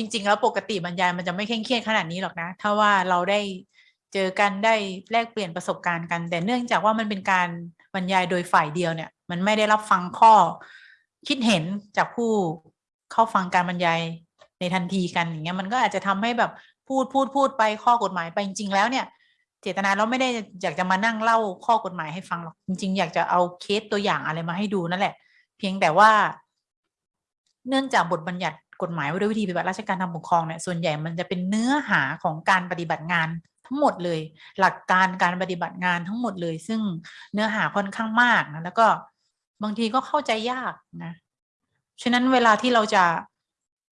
จริง ๆ แล้วปกติบรรยายมันจะไม่เคร่งเครียดขนาดนี้หรอกนะ ถ้าว่าเราได้เจอกันได้แลกเปลี่ยนประสบการณ์กัน แต่เนื่องจากว่ามันเป็นการบรรยายโดยฝ่ายเดียวเนี่ย มันไม่ได้รับฟังข้อคิดเห็นจากผู้เข้าฟังการบรรยายในทันทีกันอย่างเงี้ยมันก็อาจจะทำให้แบบพูดพูดพูดไปข้อกฎหมายไปจริงๆแล้วเนี่ย เจตนาเราไม่ได้อยากจะมานั่งเล่าข้อกฎหมายให้ฟังหรอกจริง ๆ อยากจะเอาเคสตัวอย่างอะไรมาให้ดูนั่นแหละ เพียงแต่ว่า เนื่องจากบทบัญญัติ กฎหมายว่าด้วยวิธีปฏิบัติราชการทางปกครองเนี่ยส่วนใหญ่มันจะเป็นเนื้อหาของการปฏิบัติงานทั้งหมดเลย หลักการการปฏิบัติงานทั้งหมดเลย ซึ่งเนื้อหาค่อนข้างมากนะแล้วก็บางทีก็เข้าใจยากนะฉะนั้นเวลาที่เราจะ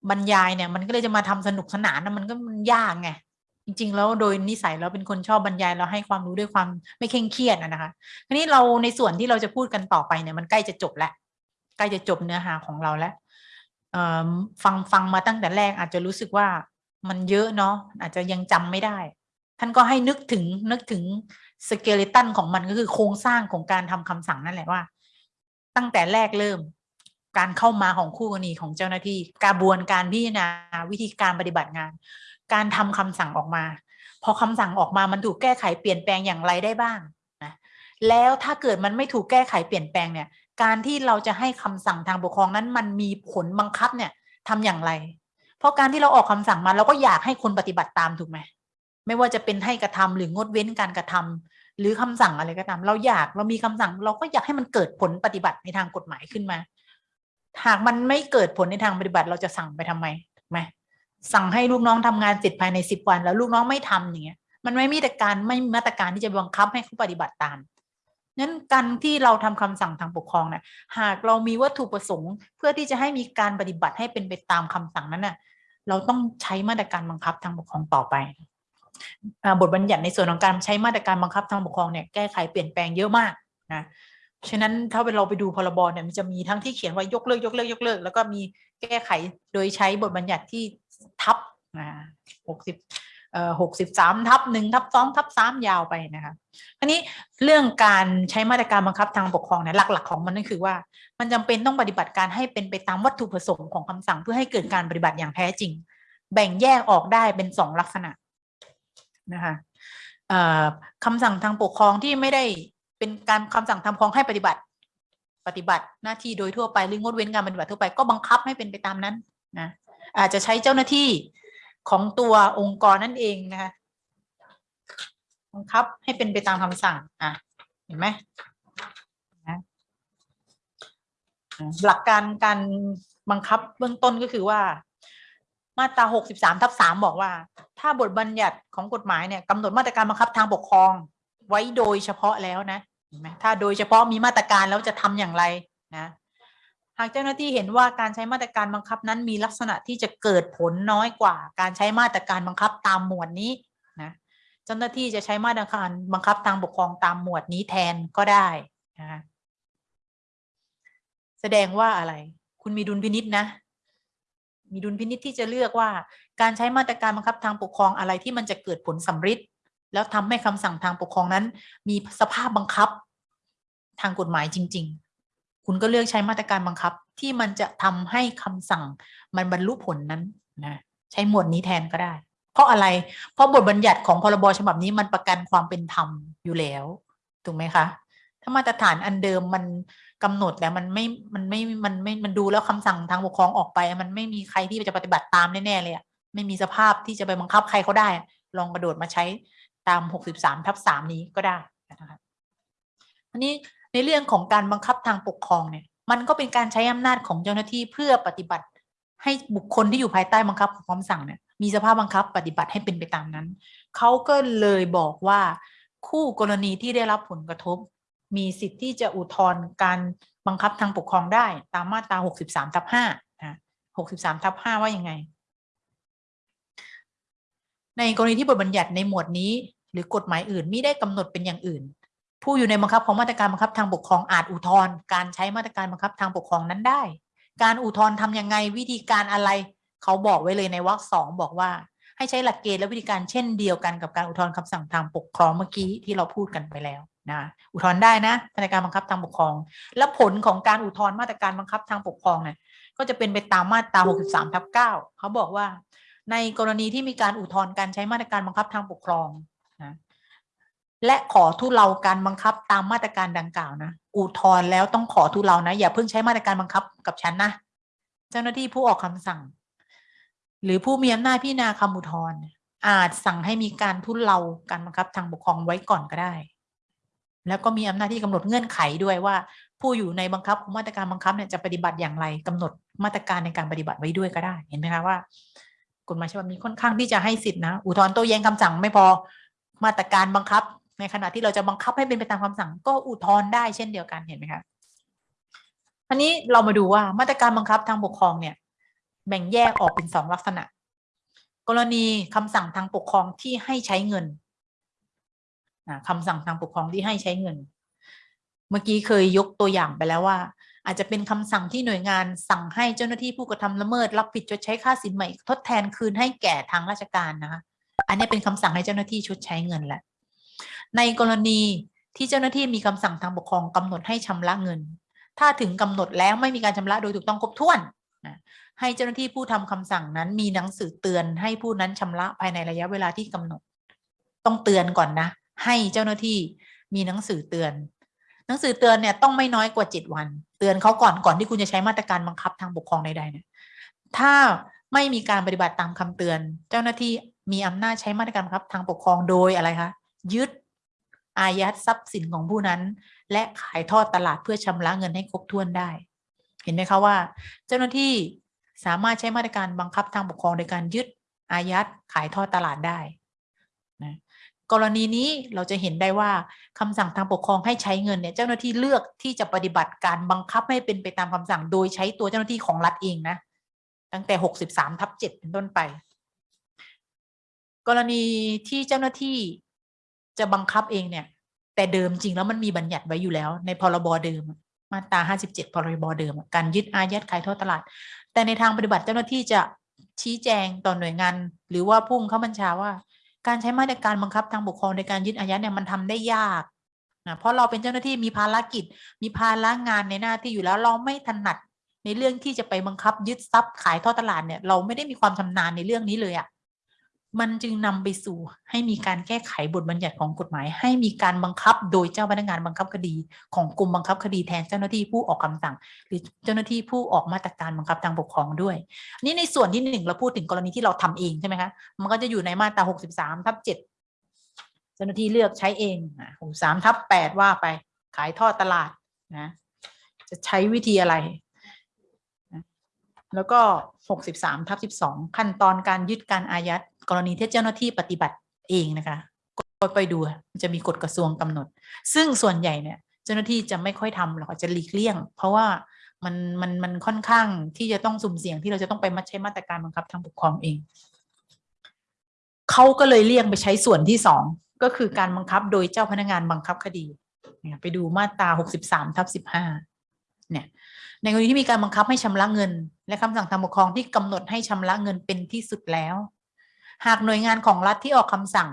บรรยายเนี่ย มันก็เลยจะมาทำสนุกสนานนะมันก็มันยากไงจริงๆแล้วโดยนิสัยเราเป็นคนชอบบรรยายเราให้ความรู้ด้วยความไม่เคร่งเครียดนะคะทีนี้เราในส่วนที่เราจะพูดกันต่อไปเนี่ยมันใกล้จะจบแล้วใกล้จะจบเนื้อหาของเราแล้ว ฟังฟังมาตั้งแต่แรกอาจจะรู้สึกว่ามันเยอะเนาะอาจจะยังจำไม่ได้ ท่านก็ให้นึกถึงนึกถึงสเกเลตันของมันก็คือโครงสร้างของการทำคำสั่งนั่นแหละว่า ตั้งแต่แรกเริ่ม การเข้ามาของคู่กรณีของเจ้าหน้าที่ กระบวนการพิจารณาวิธีการปฏิบัติงาน การทำคำสั่งออกมา พอคำสั่งออกมามันถูกแก้ไขเปลี่ยนแปลงอย่างไรได้บ้างนะแล้วถ้าเกิดมันไม่ถูกแก้ไขเปลี่ยนแปลงเนี่ย การที่เราจะให้คำสั่งทางปกครองนั้น มันมีผลบังคับเนี่ยทำอย่างไร เพราะการที่เราออกคำสั่งมาเราก็อยากให้คนปฏิบัติตามถูกไหมไม่ว่าจะเป็นให้กระทำหรืองดเว้นการกระทำหรือคำสั่งอะไรก็ตาม เราอยากเรามีคำสั่ง เราก็อยากให้มันเกิดผลปฏิบัติในทางกฎหมายขึ้นมา หากมันไม่เกิดผลในทางปฏิบัติเราจะสั่งไปทำไมถูกไหมสั่งให้ลูกน้องทำงานเสร็จภายในสิบวัน แล้วลูกน้องไม่ทำอย่างเงี้ยมันไม่มีแต่การไม่มีมาตรการที่จะบังคับให้เขาปฏิบัติตาม นั้นการที่เราทำคำสั่งทางปกครองเนี่ยหากเรามีวัตถุประสงค์เพื่อที่จะให้มีการปฏิบัติให้เป็นไปตามคำสั่งนั้นน่ะเราต้องใช้มาตรการบังคับทางปกครองต่อไปบทบัญญัติในส่วนของการใช้มาตรการบังคับทางปกครองเนี่ยแก้ไขเปลี่ยนแปลงเยอะมากนะฉะนั้นถ้าเราไปดูพรบเนี่ยมันจะมีทั้งที่เขียนว่ายกเลิกยกเลิกยกเลิก แล้วก็มีแก้ไขโดยใช้บทบัญญัติที่ทับนะหกสิบ หกสิบสามทับหนึ่งทับสองทับสามยาวไปนะคะอันนี้เรื่องการใช้มาตรการบังคับทางปกครองเนี่ยหลัก ๆ ของมันนั่นคือว่า มันจำเป็นต้องปฏิบัติการให้เป็นไปตามวัตถุประสงค์ของคำสั่งเพื่อให้เกิดการปฏิบัติอย่างแท้จริง แบ่งแยกออกได้เป็นสองลักษณะนะคะคำสั่งทางปกครองที่ไม่ได้เป็นการคำสั่งทำครองให้ปฏิบัติ ปฏิบัติหน้าที่โดยทั่วไปหรืองดเว้นการปฏิบัติทั่วไปก็บังคับให้เป็นไปตามนั้นนะอาจจะใช้เจ้าหน้าที่ ของตัวองค์กรนั่นเองนะคะบังคับให้เป็นไปตามคำสั่งอะเห็นไหมหลักการการบังคับเบื้องต้นก็คือว่า มาตราหกสิบสามทับสามบอกว่า ถ้าบทบัญญัติของกฎหมายเนี่ยกำหนดมาตรการบังคับทางปกครอง ไว้โดยเฉพาะแล้วนะเห็นไหมถ้าโดยเฉพาะมีมาตรการแล้วจะทำอย่างไรนะ หากเจ้าหน้าที่เห็นว่าการใช้มาตรการบังคับนั้นมีลักษณะที่จะเกิดผลน้อยกว่า การใช้มาตรการบังคับตามหมวดนี้นะเจ้าหน้าที่จะใช้มาตรการบังคับทางปกครองตามหมวดนี้แทนก็ได้นะแสดงว่าอะไร คุณมีดุลพินิษนะ มีดุลพินิษที่จะเลือกว่า การใช้มาตรการบังคับทางปกครองอะไรที่มันจะเกิดผลสำฤทธิ์แล้วทำให้คำสั่งทางปกครองนั้น มีสภาพบังคับทางกฎหมายจริง ๆ คุณก็เลือกใช้มาตรการบังคับที่มันจะทำให้คำสั่งมันบรรลุผลนั้นนะใช้หมวดนี้แทนก็ได้ เพราะอะไร เพราะบทบัญญัติของพรบฉบับนี้มันประกันความเป็นธรรมอยู่แล้วถูกไหมคะถ้ามาตรฐานอันเดิมมันกำหนดแล้วมันไม่มันไม่มันไม่มันดูแล้วคำสั่งทางปกครองออกไป มันไม่มีใครที่จะปฏิบัติตามแน่ๆเลยอะไม่มีสภาพที่จะไปบังคับใครเขาได้ ลองกระโดดมาใช้ตามหกสิบสามทับสามนี้ก็ได้นะคะอันนี้ ในเรื่องของการบังคับทางปกครองเนี่ย มันก็เป็นการใช้อำนาจของเจ้าหน้าที่เพื่อปฏิบัติ ให้บุคคลที่อยู่ภายใต้บังคับของคำสั่งเนี่ยมีสภาพบังคับปฏิบัติให้เป็นไปตามนั้น เขาก็เลยบอกว่าคู่กรณีที่ได้รับผลกระทบ มีสิทธิ์ที่จะอุทธรณ์การบังคับทางปกครองได้ ตามมาตรา 63ทับ5นะ63ทับ5ว่ายังไง ในกรณีที่บทบัญญัติในหมวดนี้ หรือกฎหมายอื่นไม่ได้กำหนดเป็นอย่างอื่น ผู้อยู่ในบังคับของมาตรการบังคับทางปกครองอาจอุทธรณ์การใช้มาตรการบังคับทางปกครองนั้นได้ การอุทธรณ์ทำยังไงวิธีการอะไรเขาบอกไว้เลยในวรรคสองบอกว่า ให้ใช้หลักเกณฑ์และวิธีการเช่นเดียวกันกับการอุทธรณ์คำสั่งทางปกครองเมื่อกี้ที่เราพูดกันไปแล้วนะอุทธรณ์ได้นะมาตรการบังคับทางปกครอง และผลของการอุทธรณ์มาตรการบังคับทางปกครองเนี่ยก็จะเป็นไปตามมาตรา 63ทับ9เขาบอกว่า ในกรณีที่มีการอุทธรณ์การใช้มาตรการบังคับทางปกครอง และขอทุเลาการบังคับตามมาตรการดังกล่าวนะอุทธรณ์แล้วต้องขอทุเลานะ อย่าเพิ่งใช้มาตรการบังคับกับฉันนะ เจ้าหน้าที่ผู้ออกคำสั่ง หรือผู้มีอำนาจพิจารณาคำอุทธรณ์อาจสั่งให้มีการทุเลาการบังคับทางปกครองไว้ก่อนก็ได้ แล้วก็มีอำนาจที่กำหนดเงื่อนไขด้วยว่า ผู้อยู่ในบังคับของมาตรการบังคับเนี่ยจะปฏิบัติอย่างไรกำหนดมาตรการในการปฏิบัติไว้ด้วยก็ได้ เห็นไหมคะว่ากฎหมายฉบับนี้ค่อนข้างที่จะให้สิทธินะ อุทธรณ์โต้แย้งคำสั่งไม่พอมาตรการบังคับ ในขณะที่เราจะบังคับให้เป็นไปตามคำสั่งก็อุทธรณ์ได้เช่นเดียวกันเห็นไหมคะอันนี้เรามาดูว่ามาตรการบังคับทางปกครองเนี่ย แบ่งแยกออกเป็นสองลักษณะ กรณีคำสั่งทางปกครองที่ให้ใช้เงินคำสั่งทางปกครองที่ให้ใช้เงิน เมื่อกี้เคยยกตัวอย่างไปแล้วว่า อาจจะเป็นคำสั่งที่หน่วยงานสั่งให้เจ้าหน้าที่ผู้กระทำละเมิด รับผิดชดใช้ค่าสินใหม่ ทดแทนคืนให้แก่ทางราชการนะคะอันนี้เป็นคำสั่งให้เจ้าหน้าที่ชดใช้เงินแหละ ในกรณีที่เจ้าหน้าที่มีคำสั่งทางปกครองกำหนดให้ชำระเงิน ถ้าถึงกำหนดแล้วไม่มีการชำระโดยถูกต้องครบถ้วนให้เจ้าหน้าที่ผู้ทำคำสั่งนั้นมีหนังสือเตือนให้ผู้นั้นชำระภายในระยะเวลาที่กำหนด ต้องเตือนก่อนนะ ให้เจ้าหน้าที่มีหนังสือเตือน หนังสือเตือนเนี่ยต้องไม่น้อยกว่าเจ็ดวัน เตือนเขาก่อนก่อนที่คุณจะใช้มาตรการบังคับทางปกครองใดๆเนี่ยถ้าไม่มีการปฏิบัติตามคำเตือน เจ้าหน้าที่มีอำนาจใช้มาตรการบังคับทางปกครองโดยอะไรคะยึด อายัดทรัพย์สินของผู้นั้น และขายทอดตลาดเพื่อชำระเงินให้ครบถ้วนได้ เห็นไหมคะว่า เจ้าหน้าที่สามารถใช้มาตรการบังคับทางปกครองโดยการยึดอายัดขายทอดตลาดได้นะกรณีนี้เราจะเห็นได้ว่าคำสั่งทางปกครองให้ใช้เงินเนี่ยเจ้าหน้าที่เลือกที่จะปฏิบัติการบังคับให้เป็นไปตามคำสั่งโดยใช้ตัวเจ้าหน้าที่ของรัฐเองนะตั้งแต่หกสิบสามทับเจ็ดเป็นต้นไป กรณีที่เจ้าหน้าที่ จะบังคับเองเนี่ย แต่เดิมจริงแล้วมันมีบัญญัติไว้อยู่แล้ว ในพรบเดิม มาตราห้าสิบเจ็ดพรบเดิม การยึดอายัดขายทอดตลาด แต่ในทางปฏิบัติเจ้าหน้าที่จะชี้แจงต่อหน่วยงาน หรือว่าพุ่งเข้าบัญชาว่า การใช้มาตรการบังคับทางปกครองในการยึดอายัดเนี่ยมันทำได้ยากนะเพราะเราเป็นเจ้าหน้าที่มีภารกิจ มีภาระงานในหน้าที่อยู่แล้วเราไม่ถนัดในเรื่องที่จะไปบังคับยึดทรัพย์ขายทอดตลาดเนี่ยเราไม่ได้มีความชำนาญในเรื่องนี้เลยอะ่ะ มันจึงนำไปสู่ให้มีการแก้ไขบทบัญญัติของกฎหมาย ให้มีการบังคับโดยเจ้าพนักงานบังคับคดี ของกรมบังคับคดีแทนเจ้าหน้าที่ผู้ออกคำสั่ง หรือเจ้าหน้าที่ผู้ออกมาตรการบังคับทางปกครองด้วยนี่ในส่วนที่หนึ่งเราพูดถึงกรณีที่เราทำเองใช่ไหมคะมันก็จะอยู่ในมาตราหกสิบสามทับเจ็ดเจ้าหน้าที่เลือกใช้เองหกสามทับแปดว่าไปขายทอดตลาดนะจะใช้วิธีอะไรแล้วก็หกสิบสามทับสิบสองขั้นตอนการยึดการอายัด กรณีที่เจ้าหน้าที่ปฏิบัติเองนะคะก็ไปดูจะมีกฎกระทรวงกำหนด ซึ่งส่วนใหญ่เนี่ยเจ้าหน้าที่จะไม่ค่อยทำหรอกจะหลีกเลี่ยง เพราะว่ามันมันมันค่อนข้างที่จะต้องสุ่มเสี่ยงที่เราจะต้องไปมาใช้มาตรการบังคับทางปกครองเองเขาก็เลยเลี่ยงไปใช้ส่วนที่สองก็คือการบังคับโดยเจ้าพนักงานบังคับคดีเนี่ยไปดูมาตราหกสิบสามทับสิบห้าเนี่ยในกรณีที่มีการบังคับให้ชำระเงิน และคำสั่งทางปกครองที่กำหนดให้ชำระเงินเป็นที่สุดแล้ว หากหน่วยงานของรัฐที่ออกคำสั่ง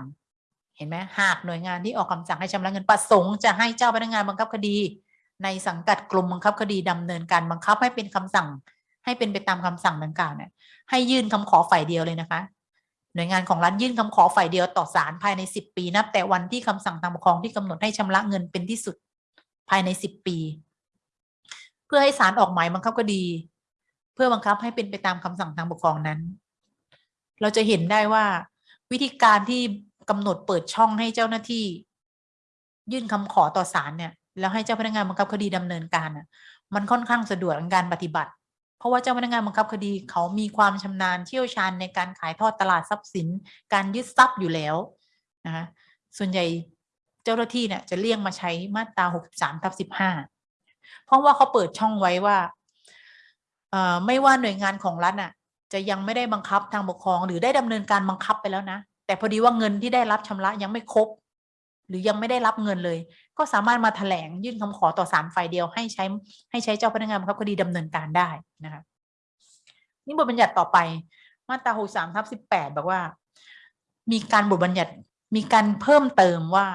เห็นไหมหากหน่วยงานที่ออกคำสั่งให้ชำระเงินประสงค์จะให้เจ้าพนักงานบังคับคดี ในสังกัดกรมบังคับคดีดำเนินการบังคับให้เป็นคำสั่ง ให้เป็นไปตามคำสั่งดังกล่าวเนี่ยให้ยื่นคำขอฝ่ายเดียวเลยนะคะ หน่วยงานของรัฐยื่นคำขอฝ่ายเดียวต่อศาลภายในสิบปีนับแต่วันที่คำสั่งทางปกครองที่กำหนดให้ชำระเงินเป็นที่สุดภายในสิบปี เพื่อให้ศาลออกหมายบังคับคดี เพื่อบังคับให้เป็นไปตามคำสั่งทางปกครองนั้น เราจะเห็นได้ว่า วิธีการที่กำหนดเปิดช่องให้เจ้าหน้าที่ ยื่นคำขอต่อศาลเนี่ย แล้วให้เจ้าพนักงานบังคับคดีดำเนินการอะ มันค่อนข้างสะดวกในการปฏิบัติ เพราะว่าเจ้าพนักงานบังคับคดีเขามีความชำนาญเชี่ยวชาญในการขายทอดตลาดทรัพย์สิน การยึดทรัพย์อยู่แล้วนะคะส่วนใหญ่เจ้าหน้าที่เนี่ยจะเลี่ยงมาใช้มาตราหกสามทับสิบห้าเพราะว่าเขาเปิดช่องไว้ว่าไม่ว่าหน่วยงานของรัฐน่ะ จะยังไม่ได้บังคับทางปกครอง หรือได้ดำเนินการบังคับไปแล้วนะ แต่พอดีว่าเงินที่ได้รับชำระยังไม่ครบ หรือยังไม่ได้รับเงินเลย ก็สามารถมาแถลงยื่นคำขอต่อศาลฝ่ายเดียวให้ใช้ให้ใช้เจ้าพนักงานบังคับคดีดำเนินการได้นะคะนี่บทบัญญัติต่อไปมาตราหกสามทับสิบแปดบอกว่า มีการบทบัญญัติมีการเพิ่มเติมว่า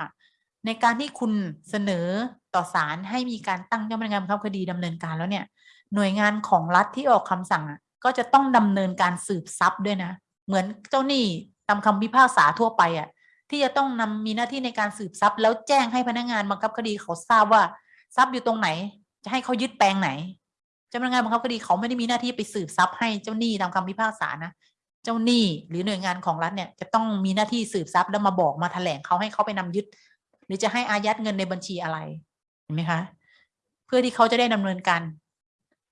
ในการที่คุณเสนอต่อศาลให้มีการตั้งเจ้าพนักงานบังคับคดีดำเนินการแล้วเนี่ย หน่วยงานของรัฐที่ออกคำสั่งอะ ก็จะต้องดำเนินการสืบทรัพย์ด้วยนะ เหมือนเจ้าหนี้ตามคำพิพากษาทั่วไปอะที่จะต้องนำมีหน้าที่ในการสืบทรัพย์ แล้วแจ้งให้พนักงานบังคับคดีเขาทราบว่าทรัพย์อยู่ตรงไหน จะให้เขายึดแปลงไหนเจ้าพนักงานบังคับคดีเขาไม่ได้มีหน้าที่ไปสืบทรัพย์ให้เจ้าหนี้ตามคำพิพากษานะเจ้าหนี้หรือหน่วยงานของรัฐเนี่ยจะต้องมีหน้าที่สืบทรัพย์แล้วมาบอกมาแถลงเขาให้เขาไปนำยึด หรือจะให้อายัดเงินในบัญชีอะไรเห็นไหมคะ เพื่อที่เขาจะได้ดำเนินการ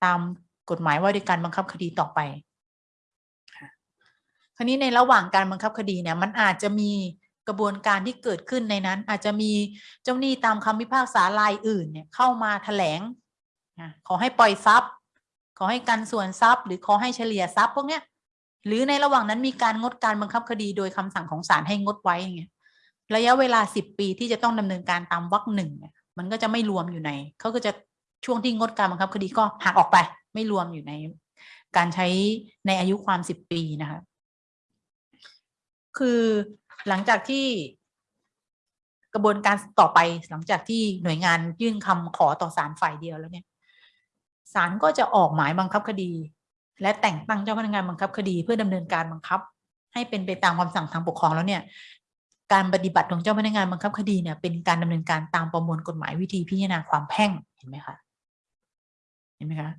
ตาม กฎหมายว่าด้วยการบังคับคดีต่อไปคราวนี้ในระหว่างการบังคับคดีเนี่ยมันอาจจะมีกระบวนการที่เกิดขึ้นในนั้น อาจจะมีเจ้าหนี้ตามคำพิพากษารายอื่นเนี่ยเข้ามาแถลงขอให้ปล่อยทรัพย์ ขอให้กันส่วนทรัพย์ หรือขอให้เฉลี่ยทรัพย์พวกเนี้ยหรือในระหว่างนั้นมีการงดการบังคับคดีโดยคำสั่งของศาลให้งดไว้อย่างเงี้ยระยะเวลาสิบปีที่จะต้องดำเนินการตามวรรคหนึ่งมันก็จะไม่รวมอยู่ในเขาก็จะช่วงที่งดการบังคับคดีก็หักออกไป ไม่รวมอยู่ในการใช้ในอายุความสิบปีนะคะ คือหลังจากที่กระบวนการต่อไปหลังจากที่หน่วยงานยื่นคำขอต่อศาลฝ่ายเดียวแล้วเนี่ยศาลก็จะออกหมายบังคับคดี และแต่งตั้งเจ้าพนักงานบังคับคดี เพื่อดำเนินการบังคับ ให้เป็นไปตามคำสั่งทางปกครองแล้วเนี่ย การปฏิบัติของเจ้าพนักงานบังคับคดีเนี่ย เป็นการดำเนินการตามประมวลกฎหมายวิธีพิจารณาความแพ่งเห็นไหมคะเห็นไหมคะ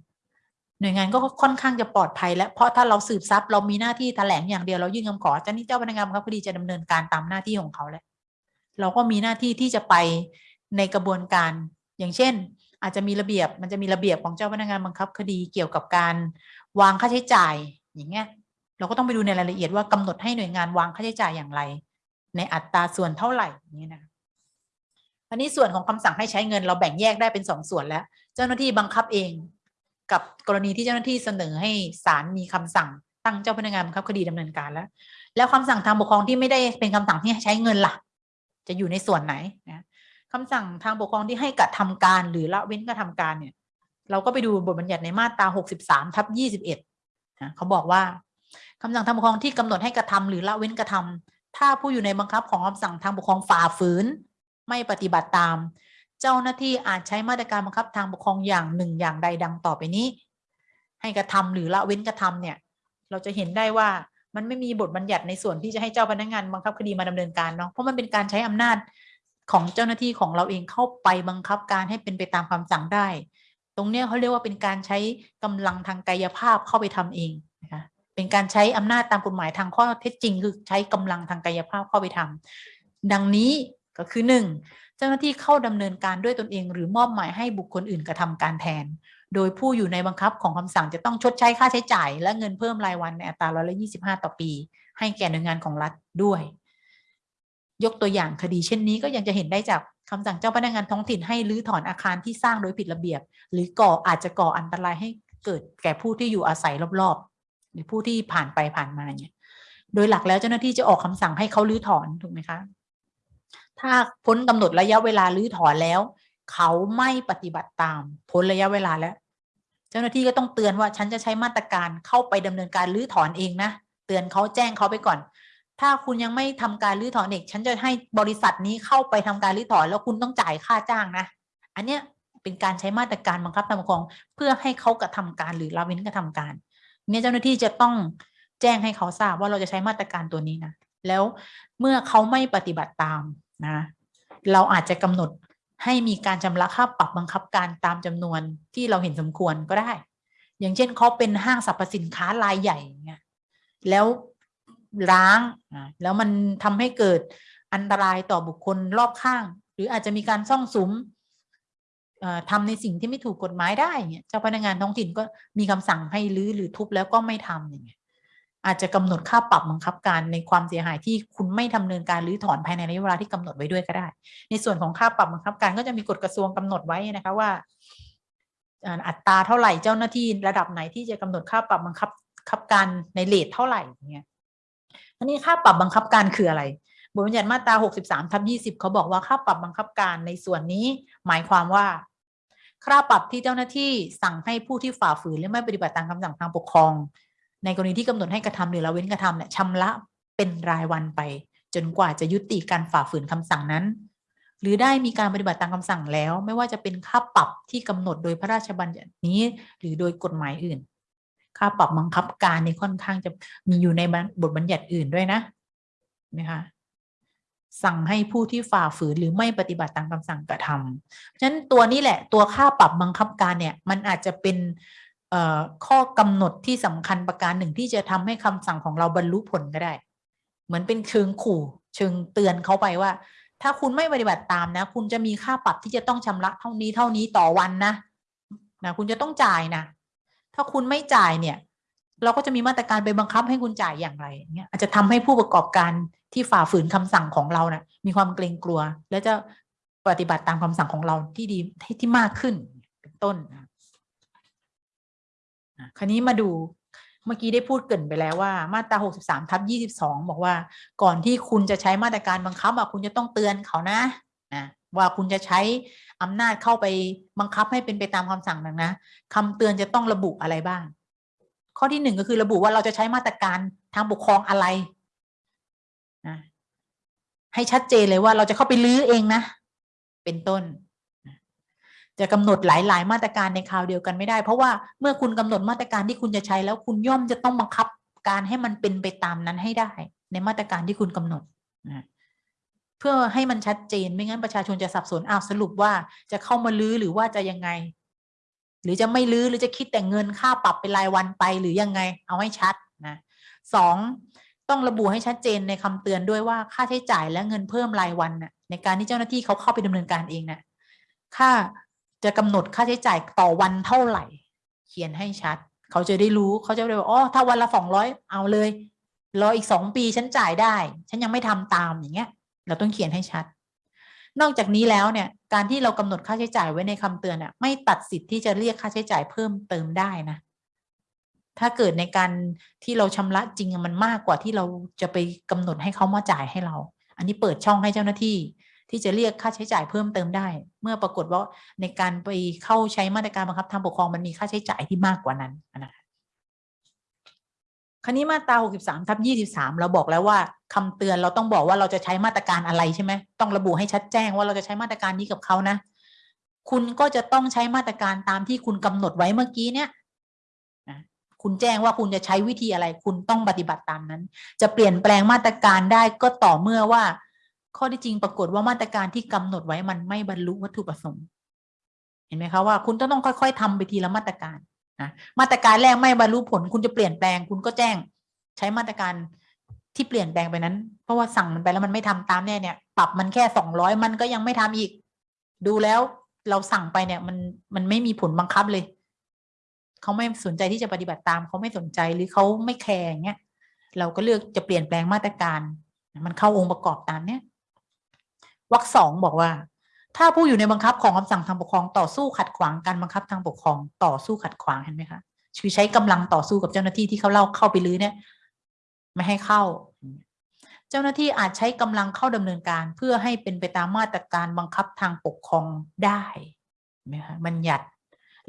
หน่วยงานก็ค่อนข้างจะปลอดภัยและเพราะถ้าเราสืบทรัพย์เรามีหน้าที่แถลงอย่างเดียวเรายื่นคำขอเจ้าหนี้เจ้าพนักงานบังคับคดีจะดำเนินการตามหน้าที่ของเขาแล้วเราก็มีหน้าที่ที่จะไปในกระบวนการ อย่างเช่น อาจจะมีระเบียบมันจะมีระเบียบของเจ้าพนักงานบังคับคดีเกี่ยวกับการวางค่าใช้จ่ายอย่างเงี้ยเราก็ต้องไปดูในรายละเอียดว่ากำหนดให้หน่วยงานวางค่าใช้จ่ายอย่างไร ในอัตราส่วนเท่าไหร่อย่างเงี้ยนะอันนี้ส่วนของคำสั่งให้ใช้เงินเราแบ่งแยกได้เป็นสองส่วนแล้ว เจ้าหน้าที่บังคับเอง กับกรณีที่เจ้าหน้าที่เสนอให้ศาลมีคำสั่งตั้งเจ้าพนักงานบังคับคดีดำเนินการแล้ว แล้วคำสั่งทางปกครองที่ไม่ได้เป็นคำสั่งที่ใช้เงินล่ะ จะอยู่ในส่วนไหนนะคำสั่งทางปกครองที่ให้กระทำการหรือละเว้นกระทำการเนี่ย เราก็ไปดูบทบัญญัติในมาตรา 63ทับ21นะเขาบอกว่าคำสั่งทางปกครองที่กำหนดให้กระทำหรือละเว้นกระทำถ้าผู้อยู่ในบังคับของคำสั่งทางปกครองฝ่าฝืน ไม่ปฏิบัติตาม เจ้าหน้าที่อาจใช้มาตรการบังคับทางปกครองอย่างหนึ่งอย่างใดดังต่อไปนี้ ให้กระทำหรือละเว้นกระทำเนี่ย เราจะเห็นได้ว่ามันไม่มีบทบัญญัติในส่วนที่จะให้เจ้าพนักงานบังคับคดีมาดำเนินการเนาะเพราะมันเป็นการใช้อำนาจของเจ้าหน้าที่ของเราเองเข้าไปบังคับการให้เป็นไปตามคำสั่งได้ ตรงเนี้ยเขาเรียกว่าเป็นการใช้กำลังทางกายภาพเข้าไปทำเองนะคะเป็นการใช้อำนาจตามกฎหมายทางข้อเท็จจริง คือใช้กำลังทางกายภาพเข้าไปทำดังนี้ ก็คือหนึ่งเจ้าหน้าที่เข้าดำเนินการด้วยตนเองหรือมอบหมายให้บุคคลอื่นกระทำการแทน โดยผู้อยู่ในบังคับของคำสั่งจะต้องชดใช้ค่าใช้จ่าย และเงินเพิ่มรายวันในอัตราร้อยละยี่สิบห้าต่อปี ให้แก่หน่วยงานของรัฐด้วย ยกตัวอย่างคดีเช่นนี้ก็ยังจะเห็นได้จากคำสั่งเจ้าพนักงานท้องถิ่นให้รื้อถอนอาคารที่สร้างโดยผิดระเบียบ หรือก่ออาจจะก่ออันตรายให้เกิดแก่ผู้ที่อยู่อาศัยรอบๆ หรือผู้ที่ผ่านไปผ่านมาเนี่ย โดยหลักแล้วเจ้าหน้าที่จะออกคำสั่งให้เขารื้อถอนถูกไหมคะ ถ้าพ้นกำหนดระยะเวลารื้อถอนแล้ว เขาไม่ปฏิบัติตาม พ้นระยะเวลาแล้ว เจ้าหน้าที่ก็ต้องเตือนว่าฉันจะใช้มาตรการเข้าไปดำเนินการรื้อถอนเองนะเตือนเขาแจ้งเขาไปก่อน ถ้าคุณยังไม่ทำการรื้อถอนเองฉันจะให้บริษัทนี้เข้าไปทำการรื้อถอน แล้วคุณต้องจ่ายค่าจ้างนะ อันเนี้ยเป็นการใช้มาตรการบังคับตามปกครองเพื่อให้เขากระทำการหรือละเว้นกระทำการ เนี่ยเจ้าหน้าที่จะต้องแจ้งให้เขาทราบว่าเราจะใช้มาตรการตัวนี้นะแล้วเมื่อเขาไม่ปฏิบัติตาม นะเราอาจจะกำหนดให้มีการชำระค่าปรับบังคับการตามจำนวนที่เราเห็นสมควรก็ได้ อย่างเช่นเขาเป็นห้างสรรพสินค้ารายใหญ่เงี้ยแล้วร้างแล้วมันทำให้เกิดอันตรายต่อบุคคลรอบข้าง หรืออาจจะมีการซ่องสุมทำในสิ่งที่ไม่ถูกกฎหมายได้เนี่ยเจ้าพนักงานท้องถิ่นก็มีคำสั่งให้รื้อหรือทุบแล้วก็ไม่ทำอย่างเงี้ย อาจจะกำหนดค่าปรับบังคับการในความเสียหายที่คุณไม่ทำเนินการหรือถอนภายในระยะเวลาที่กำหนดไว้ด้วยก็ได้ ในส่วนของค่าปรับบังคับการก็จะมีกฎกระทรวงกำหนดไว้นะคะว่าอัตราเท่าไหร่เจ้าหน้าที่ระดับไหนที่จะกำหนดค่าปรับบังคับคับการในเลทเท่าไหร่เงี้ยอันนี้ค่าปรับบังคับการคืออะไรบทบัญญัติมาตรา 63ทับ20 เขาบอกว่าค่าปรับบังคับการในส่วนนี้ หมายความว่า ค่าปรับที่เจ้าหน้าที่สั่งให้ผู้ที่ฝ่าฝืนหรือไม่ปฏิบัติตามคำสั่งทางปกครอง ในกรณีที่กำหนดให้กระทำหรือละเว้นกระทำเนี่ยชำระเป็นรายวันไป จนกว่าจะยุติการฝ่าฝืนคำสั่งนั้น หรือได้มีการปฏิบัติตามคำสั่งแล้ว ไม่ว่าจะเป็นค่าปรับที่กำหนดโดยพระราชบัญญัตินี้ หรือโดยกฎหมายอื่น ค่าปรับบังคับการในค่อนข้างจะมีอยู่ในบทบัญญัติอื่นด้วยนะนะคะสั่งให้ผู้ที่ฝ่าฝืนหรือไม่ปฏิบัติตามคำสั่งกระทำฉะนั้นตัวนี้แหละตัวค่าปรับบังคับการเนี่ย มันอาจจะเป็น ข้อกำหนดที่สำคัญประการหนึ่งที่จะทำให้คำสั่งของเราบรรลุผลก็ได้ เหมือนเป็นเชิงขู่เชิงเตือนเขาไปว่า ถ้าคุณไม่ปฏิบัติตามนะ คุณจะมีค่าปรับที่จะต้องชำระเท่านี้เท่านี้ต่อวันนะนะคุณจะต้องจ่ายนะถ้าคุณไม่จ่ายเนี่ย เราก็จะมีมาตรการไปบังคับให้คุณจ่ายอย่างไรเงี้ยอาจจะทำให้ผู้ประกอบการที่ฝ่าฝืนคำสั่งของเรานะ่ะ มีความเกรงกลัว และจะปฏิบัติตามคำสั่งของเราที่ดีที่มากขึ้นเป็นต้นนะ คราวนี้มาดูเมื่อกี้ได้พูดเกินไปแล้วว่ามาตรา 63ทับ22 บอกว่า ก่อนที่คุณจะใช้มาตรการบังคับคุณจะต้องเตือนเขานะนะว่าคุณจะใช้อำนาจเข้าไปบังคับให้เป็นไปตามคำสั่งนั้นนะคำเตือนจะต้องระบุอะไรบ้าง ข้อที่หนึ่งก็คือระบุว่าเราจะใช้มาตรการทางปกครองอะไรนะให้ชัดเจนเลยว่าเราจะเข้าไปลื้อเองนะ เป็นต้น จะกำหนดหลาย ๆ มาตรการในคราวเดียวกันไม่ได้ เพราะว่าเมื่อคุณกำหนดมาตรการที่คุณจะใช้แล้วคุณย่อมจะต้องบังคับการให้มันเป็นไปตามนั้นให้ได้ ในมาตรการที่คุณกำหนดนะเพื่อให้มันชัดเจนไม่งั้นประชาชนจะสับสนอ้าวสรุปว่าจะเข้ามาลื้อหรือว่าจะยังไง หรือจะไม่ลื้อหรือจะคิดแต่เงินค่าปรับเป็นรายวันไปหรือยังไง เอาให้ชัดนะสองต้องระบุให้ชัดเจนในคำเตือนด้วยว่าค่าใช้จ่ายและเงินเพิ่มรายวันน่ะในการที่เจ้าหน้าที่เขาเข้าไปดำเนินการเองน่ะค่า จะกำหนดค่าใช้จ่ายต่อวันเท่าไหร่ เขียนให้ชัด เขาจะได้รู้เขาจะได้บอกอ๋อถ้าวันละสองร้อยเอาเลยรออีกสองปีฉันจ่ายได้ ฉันยังไม่ทำตามอย่างเงี้ย เราต้องเขียนให้ชัด นอกจากนี้แล้วเนี่ย การที่เรากำหนดค่าใช้จ่ายไว้ในคำเตือนอะไม่ตัดสิทธิ์ที่จะเรียกค่าใช้จ่ายเพิ่มเติมได้นะ ถ้าเกิดในการที่เราชำระจริงมันมากกว่าที่เราจะไปกำหนดให้เขามาจ่ายให้เรา อันนี้เปิดช่องให้เจ้าหน้าที่ ที่จะเรียกค่าใช้จ่ายเพิ่มเติมได้ เมื่อปรากฏว่าในการไปเข้าใช้มาตรการบังคับทางปกครองมันมีค่าใช้จ่ายที่มากกว่านั้นนะคะคราวนี้มาตรา63ทับ23 เราบอกแล้วว่าคำเตือนเราต้องบอกว่าเราจะใช้มาตรการอะไรใช่ไหมต้องระบุให้ชัดแจ้งว่าเราจะใช้มาตรการนี้กับเขานะ คุณก็จะต้องใช้มาตรการตามที่คุณกำหนดไว้เมื่อกี้เนี่ยคุณแจ้งว่าคุณจะใช้วิธีอะไร คุณต้องปฏิบัติตามนั้น จะเปลี่ยนแปลงมาตรการได้ก็ต่อเมื่อว่า ข้อที่จริงปรากฏว่ามาตรการที่กำหนดไว้มันไม่บรรลุวัตถุประสงค์ เห็นไหมคะว่าคุณต้องต้องค่อยๆทำไปทีละมาตรการนะมาตรการแรกไม่บรรลุผล คุณจะเปลี่ยนแปลง คุณก็แจ้ง ใช้มาตรการที่เปลี่ยนแปลงไปนั้น เพราะว่าสั่งมันไปแล้วมันไม่ทำตามแน่เนี่ย ปรับมันแค่สองร้อยมันก็ยังไม่ทำอีก ดูแล้วเราสั่งไปเนี่ยมันมันไม่มีผลบังคับเลย เขาไม่สนใจที่จะปฏิบัติตามเขาไม่สนใจหรือเขาไม่แคร์เงี้ยเราก็เลือกจะเปลี่ยนแปลงมาตรการ มันเข้าองค์ประกอบตามเนี้ย วรรคสองบอกว่า ถ้าผู้อยู่ในบังคับของคำสั่งทางปกครองต่อสู้ขัดขวางการบังคับทางปกครองต่อสู้ขัดขวางเห็นไหมคะคือใช้กำลังต่อสู้กับเจ้าหน้าที่ที่เขาเล่าเข้าไปลื้อเนี่ย ไม่ให้เข้า เจ้าหน้าที่อาจใช้กำลังเข้าดำเนินการเพื่อให้เป็นไปตามมาตรการบังคับทางปกครองได้ไหมคะบัญญัติ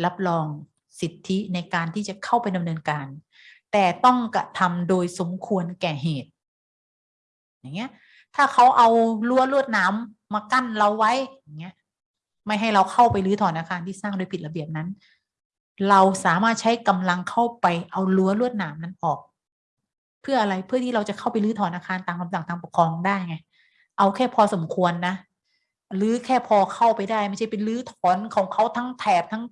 รับรองสิทธิในการที่จะเข้าไปดำเนินการ แต่ต้องกระทำโดยสมควรแก่เหตุ อย่างเงี้ย ถ้าเขาเอารั้วลวดน้ำมากั้นเราไว้อย่างเงี้ยไม่ให้เราเข้าไปรื้อถอนอาคารที่สร้างโดยผิดระเบียบนั้น เราสามารถใช้กำลังเข้าไปเอารั้วลวดหนามนั้นออก เพื่ออะไรเพื่อที่เราจะเข้าไปรื้อถอนอาคารตามคำสั่งทางปกครองได้ไง เอาแค่พอสมควรนะหรือแค่พอเข้าไปได้ไม่ใช่เป็นรื้อถอนของเขาทั้งแถบทั้ง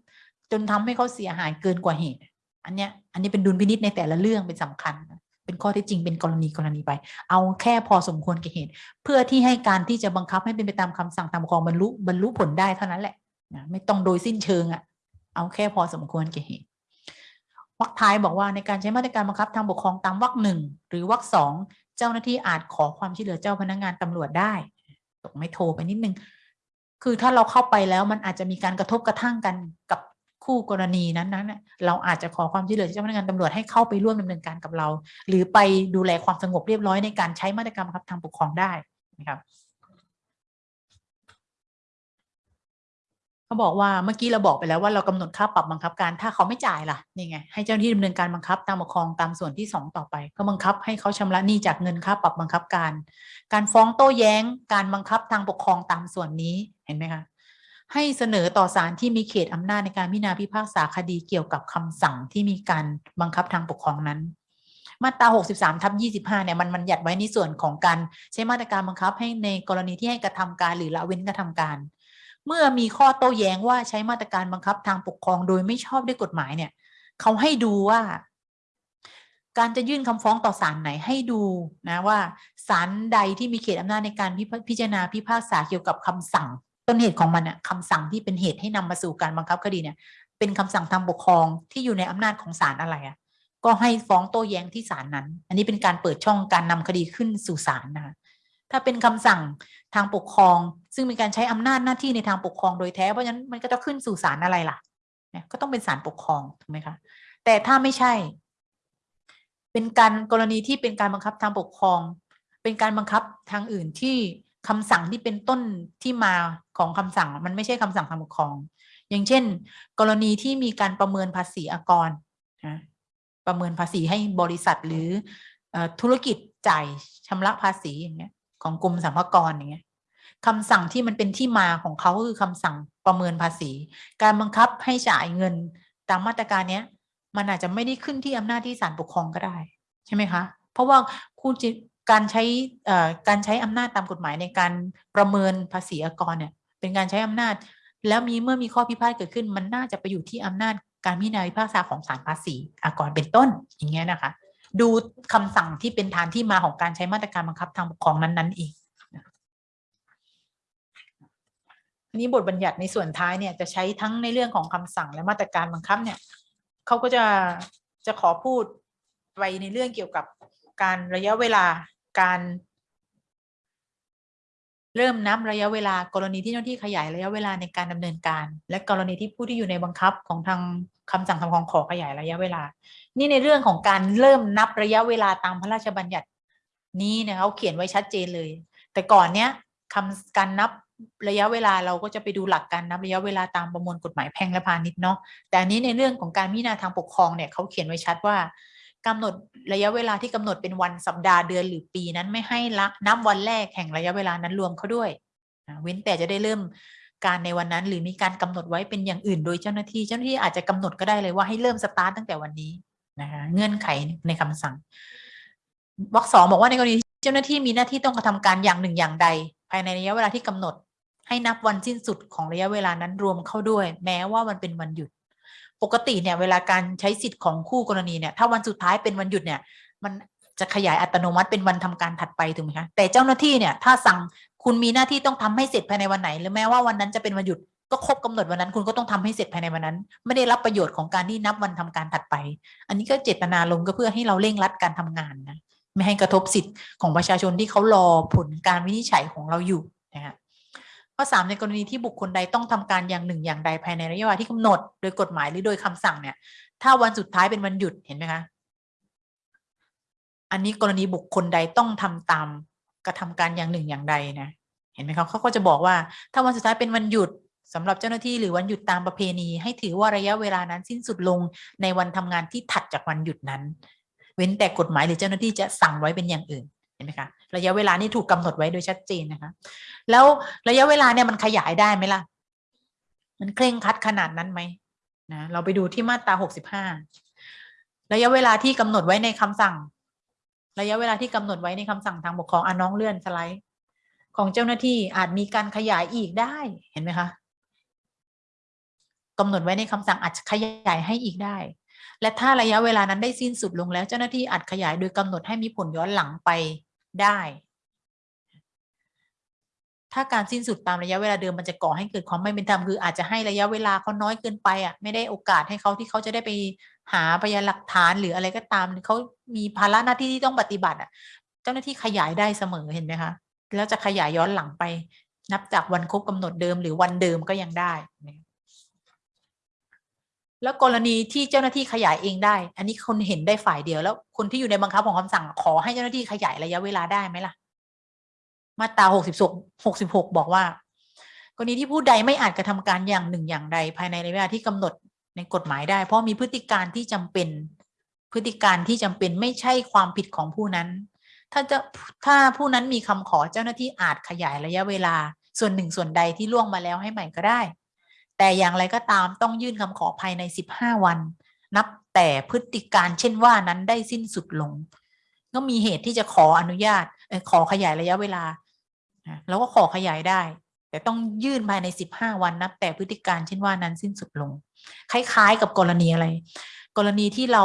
จนทำให้เขาเสียหายเกินกว่าเหตุ อันเนี้ยอันนี้เป็นดุลพินิษในแต่ละเรื่องเป็นสำคัญนะ เป็นข้อที่จริงเป็นกรณีกรณีไป เอาแค่พอสมควรแก่เหตุ เพื่อที่ให้การที่จะบังคับให้เป็นไปตามคำสั่งตามครองบรรลุบรรลุผลได้เท่านั้นแหละนะไม่ต้องโดยสิ้นเชิงอะ่ะเอาแค่พอสมควรแก่เหตุวรรคท้ายบอกว่าในการใช้มาตรการบังคับทางปกครองตามวรรคหนึ่งหรือวรรคสองเจ้าหน้าที่อาจขอความช่วยเหลือเจ้าพนักงานตำรวจได้ตกไม่โทรไปนิดนึงคือถ้าเราเข้าไปแล้วมันอาจจะมีการกระทบกระทั่งกันกับ คู่กรณีนั้นนั้นเราอาจจะขอความช่วยเหลือเจ้าพนักงานตำรวจให้เข้าไปร่วมดำเนินการกับเรา หรือไปดูแลความสงบเรียบร้อยในการใช้มาตรการครับทางปกครองได้นะครับเขาบอกว่าเมื่อกี้เราบอกไปแล้วว่าเรากำหนดค่าปรับบังคับการถ้าเขาไม่จ่ายล่ะนี่ไงให้เจ้าหน้าที่ดำเนินการบังคับตามปกครองตามส่วนที่สองต่อไป ก็บังคับให้เขาชำระหนี้จากเงินค่าปรับบังคับการ การฟ้องโต้แย้ง การบังคับทางปกครองตามส่วนนี้เห็นไหมคะ ให้เสนอต่อศาลที่มีเขตอำนาจในการพิจารณาพิพากษาคดีเกี่ยวกับคำสั่งที่มีการบังคับทางปกครองนั้น มาตรา 63 ทับ 25 เนี่ย มันมันหยัดไว้ในส่วนของการใช้มาตรการบังคับให้ในกรณีที่ให้กระทำการหรือละเว้นกระทำการ เมื่อมีข้อโต้แย้งว่าใช้มาตรการบังคับทางปกครองโดยไม่ชอบด้วยกฎหมายเนี่ย เขาให้ดูว่าการจะยื่นคำฟ้องต่อศาลไหนให้ดูนะว่าศาลใดที่มีเขตอำนาจในการพิพพิจารณาพิพากษาเกี่ยวกับคำสั่ง ต้นเหตุของมันน่ะคำสั่งที่เป็นเหตุให้นำมาสู่การบังคับคดีเนี่ย เป็นคำสั่งทางปกครองที่อยู่ในอำนาจของศาลอะไรอะก็ให้ฟ้องโต้แย้งที่ศาลนั้น อันนี้เป็นการเปิดช่องการนำคดีขึ้นสู่ศาลนะคะถ้าเป็นคำสั่งทางปกครอง ซึ่งเป็นการใช้อำนาจหน้าที่ในทางปกครองโดยแท้ เพราะฉะนั้นมันก็จะขึ้นสู่ศาลอะไรล่ะเนี่ยก็ต้องเป็นศาลปกครองถูกไหมคะแต่ถ้าไม่ใช่ เป็นการกรณีที่เป็นการบังคับทางปกครอง เป็นการบังคับทางอื่นที่ คำสั่งที่เป็นต้นที่มาของคำสั่งมันไม่ใช่คำสั่งทางปกครอง อย่างเช่น กรณีที่มีการประเมินภาษีอากรนะประเมินภาษีให้บริษัทหรืออธุรกิจจ่ายชำระภาษีอย่างเงี้ยของกรมสรรพากรอย่างเงี้ยคำสั่งที่มันเป็นที่มาของเขาคือคำสั่งประเมินภาษี การบังคับให้จ่ายเงินตามมาตรการเนี้ยมันอาจจะไม่ได้ขึ้นที่อำนาจที่ศาลปกครองก็ได้ ใช่ไหมคะ เพราะว่าคุณจิ การใช้การใช้อำนาจตามกฎหมายในการประเมินภาษีอากรเนี่ยเป็นการใช้อำนาจ แล้วมีเมื่อมีข้อพิพาทเกิดขึ้น มันน่าจะไปอยู่ที่อำนาจการพิจารณาพิพากษาของศาลภาษีอากรเป็นต้นอย่างเงี้ยนะคะ ดูคำสั่งที่เป็นฐานที่มาของการใช้มาตรการบังคับทางปกครองนั้นๆเองอันนี้บทบัญญัติในส่วนท้ายเนี่ยจะใช้ทั้งในเรื่องของคำสั่งและมาตรการบังคับเนี่ยเขาก็จะจะขอพูดไปในเรื่องเกี่ยวกับการระยะเวลา การเริ่มนับระยะเวลากรณีที่เจ้าหน้าที่ขยายระยะเวลาในการดำเนินการ และกรณีที่ผู้ที่อยู่ในบังคับของทางคำสั่งคำของขอขยายระยะเวลา นี่ในเรื่องของการเริ่มนับระยะเวลาตามพระราชบัญญัตินี้เนี่ยเขาเขียนไว้ชัดเจนเลย แต่ก่อนเนี้ยคำการนับระยะเวลาเราก็จะไปดูหลักการนับระยะเวลาตามประมวลกฎหมายแพ่งและพาณิชย์เนาะแต่อันนี้ในเรื่องของการพิจารณาทางปกครองเนี่ยเขาเขียนไว้ชัดว่า กำหนดระยะเวลาที่กำหนดเป็นวันสัปดาห์เดือนหรือปีนั้นไม่ให้ละนับวันแรกแห่งระยะเวลานั้นรวมเข้าด้วยเว้นแต่จะได้เริ่มการในวันนั้น หรือมีการกำหนดไว้เป็นอย่างอื่น โดยเจ้าหน้าที่เจ้าหน้าที่อาจจะกำหนดก็ได้เลยว่าให้เริ่มสตาร์ตตั้งแต่วันนี้นะคะเงื่อนไขในคำสั่งวรรคสองบอกว่าในกรณีเจ้าหน้าที่มีหน้าที่ต้องกระทำการอย่างหนึ่งอย่างใด ภายในระยะเวลาที่กำหนด ให้นับวันสิ้นสุดของระยะเวลานั้นรวมเข้าด้วย แม้ว่ามันเป็นวันหยุด ปกติเนี่ยเวลาการใช้สิทธิ์ของคู่กรณีเนี่ยถ้าวันสุดท้ายเป็นวันหยุดเนี่ย มันจะขยายอัตโนมัติเป็นวันทำการถัดไปถูกไหมคะแต่เจ้าหน้าที่เนี่ยถ้าสั่งคุณมีหน้าที่ต้องทำให้เสร็จภายในวันไหน หรือแม้ว่าวันนั้นจะเป็นวันหยุดก็ครบกำหนดวันนั้น คุณก็ต้องทำให้เสร็จภายในวันนั้น ไม่ได้รับประโยชน์ของการที่นับวันทำการถัดไป อันนี้ก็เจตนาลงก็เพื่อให้เราเร่งรัดการทำงานนะไม่ให้กระทบสิทธิ์ของประชาชนที่เขารอผลการวินิจฉัยของเราอยู่นะคะ ข้อสามในกรณีที่บุคคลใดต้องทำการอย่างหนึ่งอย่างใดภายในระยะเวลาที่กำหนด โดยกฎหมายหรือโดยคำสั่งเนี่ย ถ้าวันสุดท้ายเป็นวันหยุดเห็นไหมคะ อันนี้กรณีบุคคลใดต้องทำตามกระทำการอย่างหนึ่งอย่างใดนะ เห็นไหมครับเขาก็จะบอกว่า ถ้าวันสุดท้ายเป็นวันหยุดสำหรับเจ้าหน้าที่หรือวันหยุดตามประเพณี ให้ถือว่าระยะเวลานั้นสิ้นสุดลงในวันทำงานที่ถัดจากวันหยุดนั้น เว้นแต่กฎหมายหรือเจ้าหน้าที่จะสั่งไว้เป็นอย่างอื่น ห็นไหมคะระยะเวลานี่ถูกกำหนดไว้โดยชัดเจนนะคะ แล้วระยะเวลาเนี่ยมันขยายได้ไหมล่ะ มันเคร่งคัดขนาดนั้นไหมนะเราไปดูที่มาตราหกสิบห้าระยะเวลาที่กำหนดไว้ในคำสั่ง ระยะเวลาที่กำหนดไว้ในคำสั่งทางปกครองอน้องเลื่อนสไลด์ ของเจ้าหน้าที่อาจมีการขยายอีกได้เห็นไหมคะกำหนดไว้ในคำสั่งอาจขยายให้อีกได้ และถ้าระยะเวลานั้นได้สิ้นสุดลงแล้วเจ้าหน้าที่อาจขยายโดยกำหนดให้มีผลย้อนหลังไป ได้ ถ้าการสิ้นสุดตามระยะเวลาเดิมมันจะก่อให้เกิดความไม่เป็นธรรมคืออาจจะให้ระยะเวลาเขาน้อยเกินไปอะไม่ได้โอกาสให้เขาที่เขาจะได้ไปหาพยานหลักฐานหรืออะไรก็ตามเขามีภาระหน้าที่ที่ต้องปฏิบัติอะ เจ้าหน้าที่ขยายได้เสมอเห็นไหมคะแล้วจะขยายย้อนหลังไป นับจากวันครบกำหนดเดิมหรือวันเดิมก็ยังได้ แล้วกรณีที่เจ้าหน้าที่ขยายเองได้ อันนี้คนเห็นได้ฝ่ายเดียว แล้วคนที่อยู่ในบังคับของคำสั่งขอให้เจ้าหน้าที่ขยายระยะเวลาได้ไหมล่ะ มาตราหกสิบหกสิบหกบอกว่ากรณีที่ผู้ใดไม่อาจกระทำการอย่างหนึ่งอย่างใดภายในระยะเวลาที่กำหนดในกฎหมายได้ เพราะมีพฤติการที่จำเป็น พฤติการที่จำเป็นไม่ใช่ความผิดของผู้นั้น ถ้าจะถ้าผู้นั้นมีคำขอเจ้าหน้าที่อาจขยายระยะเวลา ส่วนหนึ่งส่วนใดที่ล่วงมาแล้วให้ใหม่ก็ได้ แต่อย่างไรก็ตามต้องยื่นคำขอภายใน 15 วัน นับแต่พฤติการเช่นว่านั้นได้สิ้นสุดลง ก็มีเหตุที่จะขออนุญาตขอขยายระยะเวลาแล้วก็ขอขยายได้ แต่ต้องยื่นภายใน 15 วันนับแต่พฤติการเช่นว่านั้นสิ้นสุดลง คล้ายๆ กับกรณีอะไร กรณีที่เรา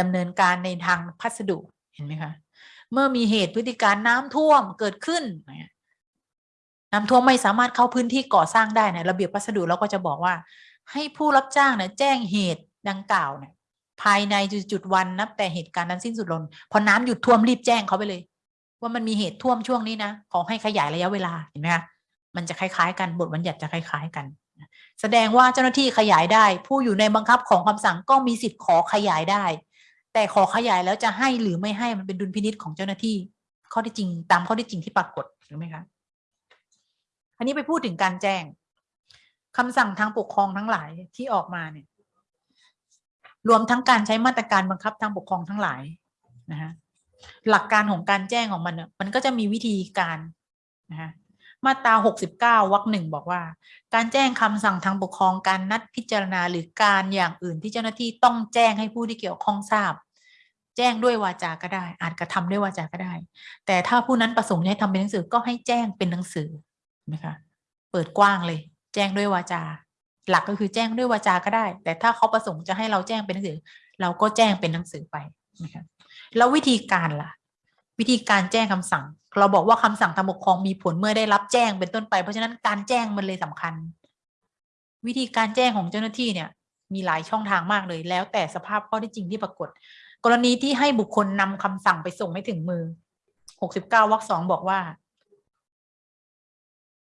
ดำเนินการในทางพัสดุเห็นไหมคะเมื่อมีเหตุพฤติการน้ำท่วมเกิดขึ้นเน้ำท่วมไม่สามารถเข้าพื้นที่ก่อสร้างได้นี่ยระเบียบพัสดุเราก็จะบอกว่า ให้ผู้รับจ้างเนี่ยแจ้งเหตุดังกล่าวเนี่ยภายในจุดวันนับแต่เหตุการณ์นั้นสิ้นสุดลงพอน้ำหยุดท่วมรีบแจ้งเขาไปเลย ว่ามันมีเหตุท่วมช่วงนี้นะขอให้ขยายระยะเวลาเห็นไหมคะมันจะคล้ายๆ กันบทบัญญัติจะคล้าย ๆ กัน แสดงว่าเจ้าหน้าที่ขยายได้ ผู้อยู่ในบังคับของคำสั่งก็มีสิทธิ์ขอขยายได้ แต่ขอขยายแล้วจะให้หรือไม่ให้มันเป็นดุลพินิษของเจ้าหน้าที่ ข้อที่จริงตามข้อที่จริงที่ปรากฏถูกไหมคะ อันนี้ไปพูดถึงการแจ้งคำสั่งทางปกครองทั้งหลายที่ออกมาเนี่ย รวมทั้งการใช้มาตรการบังคับทางปกครองทั้งหลายนะฮะหลักการของการแจ้งของมันเนี่ยมันก็จะมีวิธีการนะฮะมาตราหกสิบเก้าวรรคหนึ่งบอกว่า การแจ้งคำสั่งทางปกครองการนัดพิจารณาหรือการอย่างอื่นที่เจ้าหน้าที่ต้องแจ้งให้ผู้ที่เกี่ยวข้องทราบ แจ้งด้วยวาจาก็ได้ อาจกระทำด้วยวาจาก็ได้ แต่ถ้าผู้นั้นประสงค์จะให้ทำเป็นหนังสือก็ให้แจ้งเป็นหนังสือ นะคะเปิดกว้างเลย แจ้งด้วยวาจา หลักก็คือแจ้งด้วยวาจาก็ได้ แต่ถ้าเขาประสงค์จะให้เราแจ้งเป็นหนังสือ เราก็แจ้งเป็นหนังสือไปนะคะแล้ววิธีการล่ะ วิธีการแจ้งคำสั่ง เราบอกว่าคำสั่งทางปกครองมีผลเมื่อได้รับแจ้งเป็นต้นไป เพราะฉะนั้นการแจ้งมันเลยสำคัญ วิธีการแจ้งของเจ้าหน้าที่เนี่ย มีหลายช่องทางมากเลย แล้วแต่สภาพข้อที่จริงที่ปรากฏ กรณีที่ให้บุคคลนำคำสั่งไปส่งให้ถึงมือหกสิบเก้าวรรคสองบอกว่า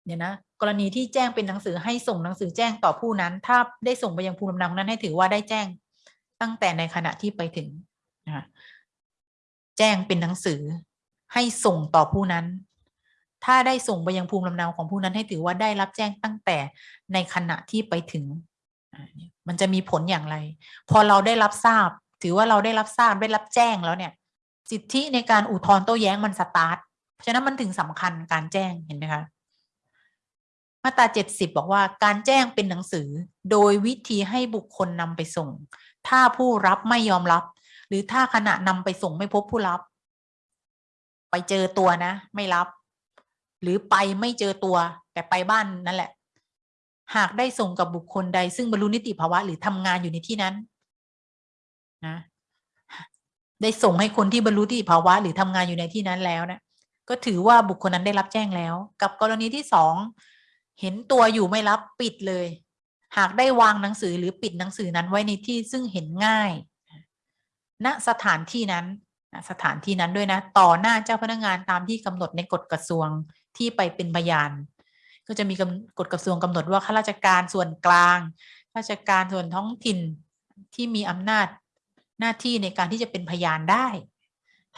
เนี่ยนะกรณีที่แจ้งเป็นหนังสือให้ส่งหนังสือแจ้งต่อผู้นั้น ถ้าได้ส่งไปยังภูมิลำเนานั้นให้ถือว่าได้แจ้งตั้งแต่ในขณะที่ไปถึงนะแจ้งเป็นหนังสือให้ส่งต่อผู้นั้น ถ้าได้ส่งไปยังภูมิลำเนาของผู้นั้นให้ถือว่าได้รับแจ้งตั้งแต่ในขณะที่ไปถึง มันจะมีผลอย่างไร พอเราได้รับทราบ ถือว่าเราได้รับทราบได้รับแจ้งแล้วเนี่ย สิทธิในการอุทธรณ์โต้แย้งมันสตาร์ท เพราะฉะนั้นมันถึงสำคัญการแจ้งเห็นไหมคะ มาตราเจ็ดสิบบอกว่าการแจ้งเป็นหนังสือ โดยวิธีให้บุคคลนำไปส่ง ถ้าผู้รับไม่ยอมรับ หรือถ้าขณะนำไปส่งไม่พบผู้รับ ไปเจอตัวนะ ไม่รับ หรือไปไม่เจอตัว แต่ไปบ้านนั่นแหละ หากได้ส่งกับบุคคลใด ซึ่งบรรลุนิติภาวะ หรือทำงานอยู่ในที่นั้นนะได้ส่งให้คนที่บรรลุนิติภาวะ หรือทำงานอยู่ในที่นั้นแล้วนะก็ถือว่าบุคคลนั้นได้รับแจ้งแล้ว กับกรณีที่สอง เห็นตัวอยู่ไม่รับปิดเลย หากได้วางหนังสือหรือปิดหนังสือนั้นไว้ในที่ซึ่งเห็นง่ายณสถานที่นั้นสถานที่นั้นด้วยนะ ต่อหน้าเจ้าพนักงานตามที่กำหนดในกฎกระทรวงที่ไปเป็นพยาน ก็จะมีกำกฎกระทรวงกำหนดว่าข้าราชการส่วนกลางข้าราชการส่วนท้องถิ่นที่มีอำนาจหน้าที่ในการที่จะเป็นพยานได้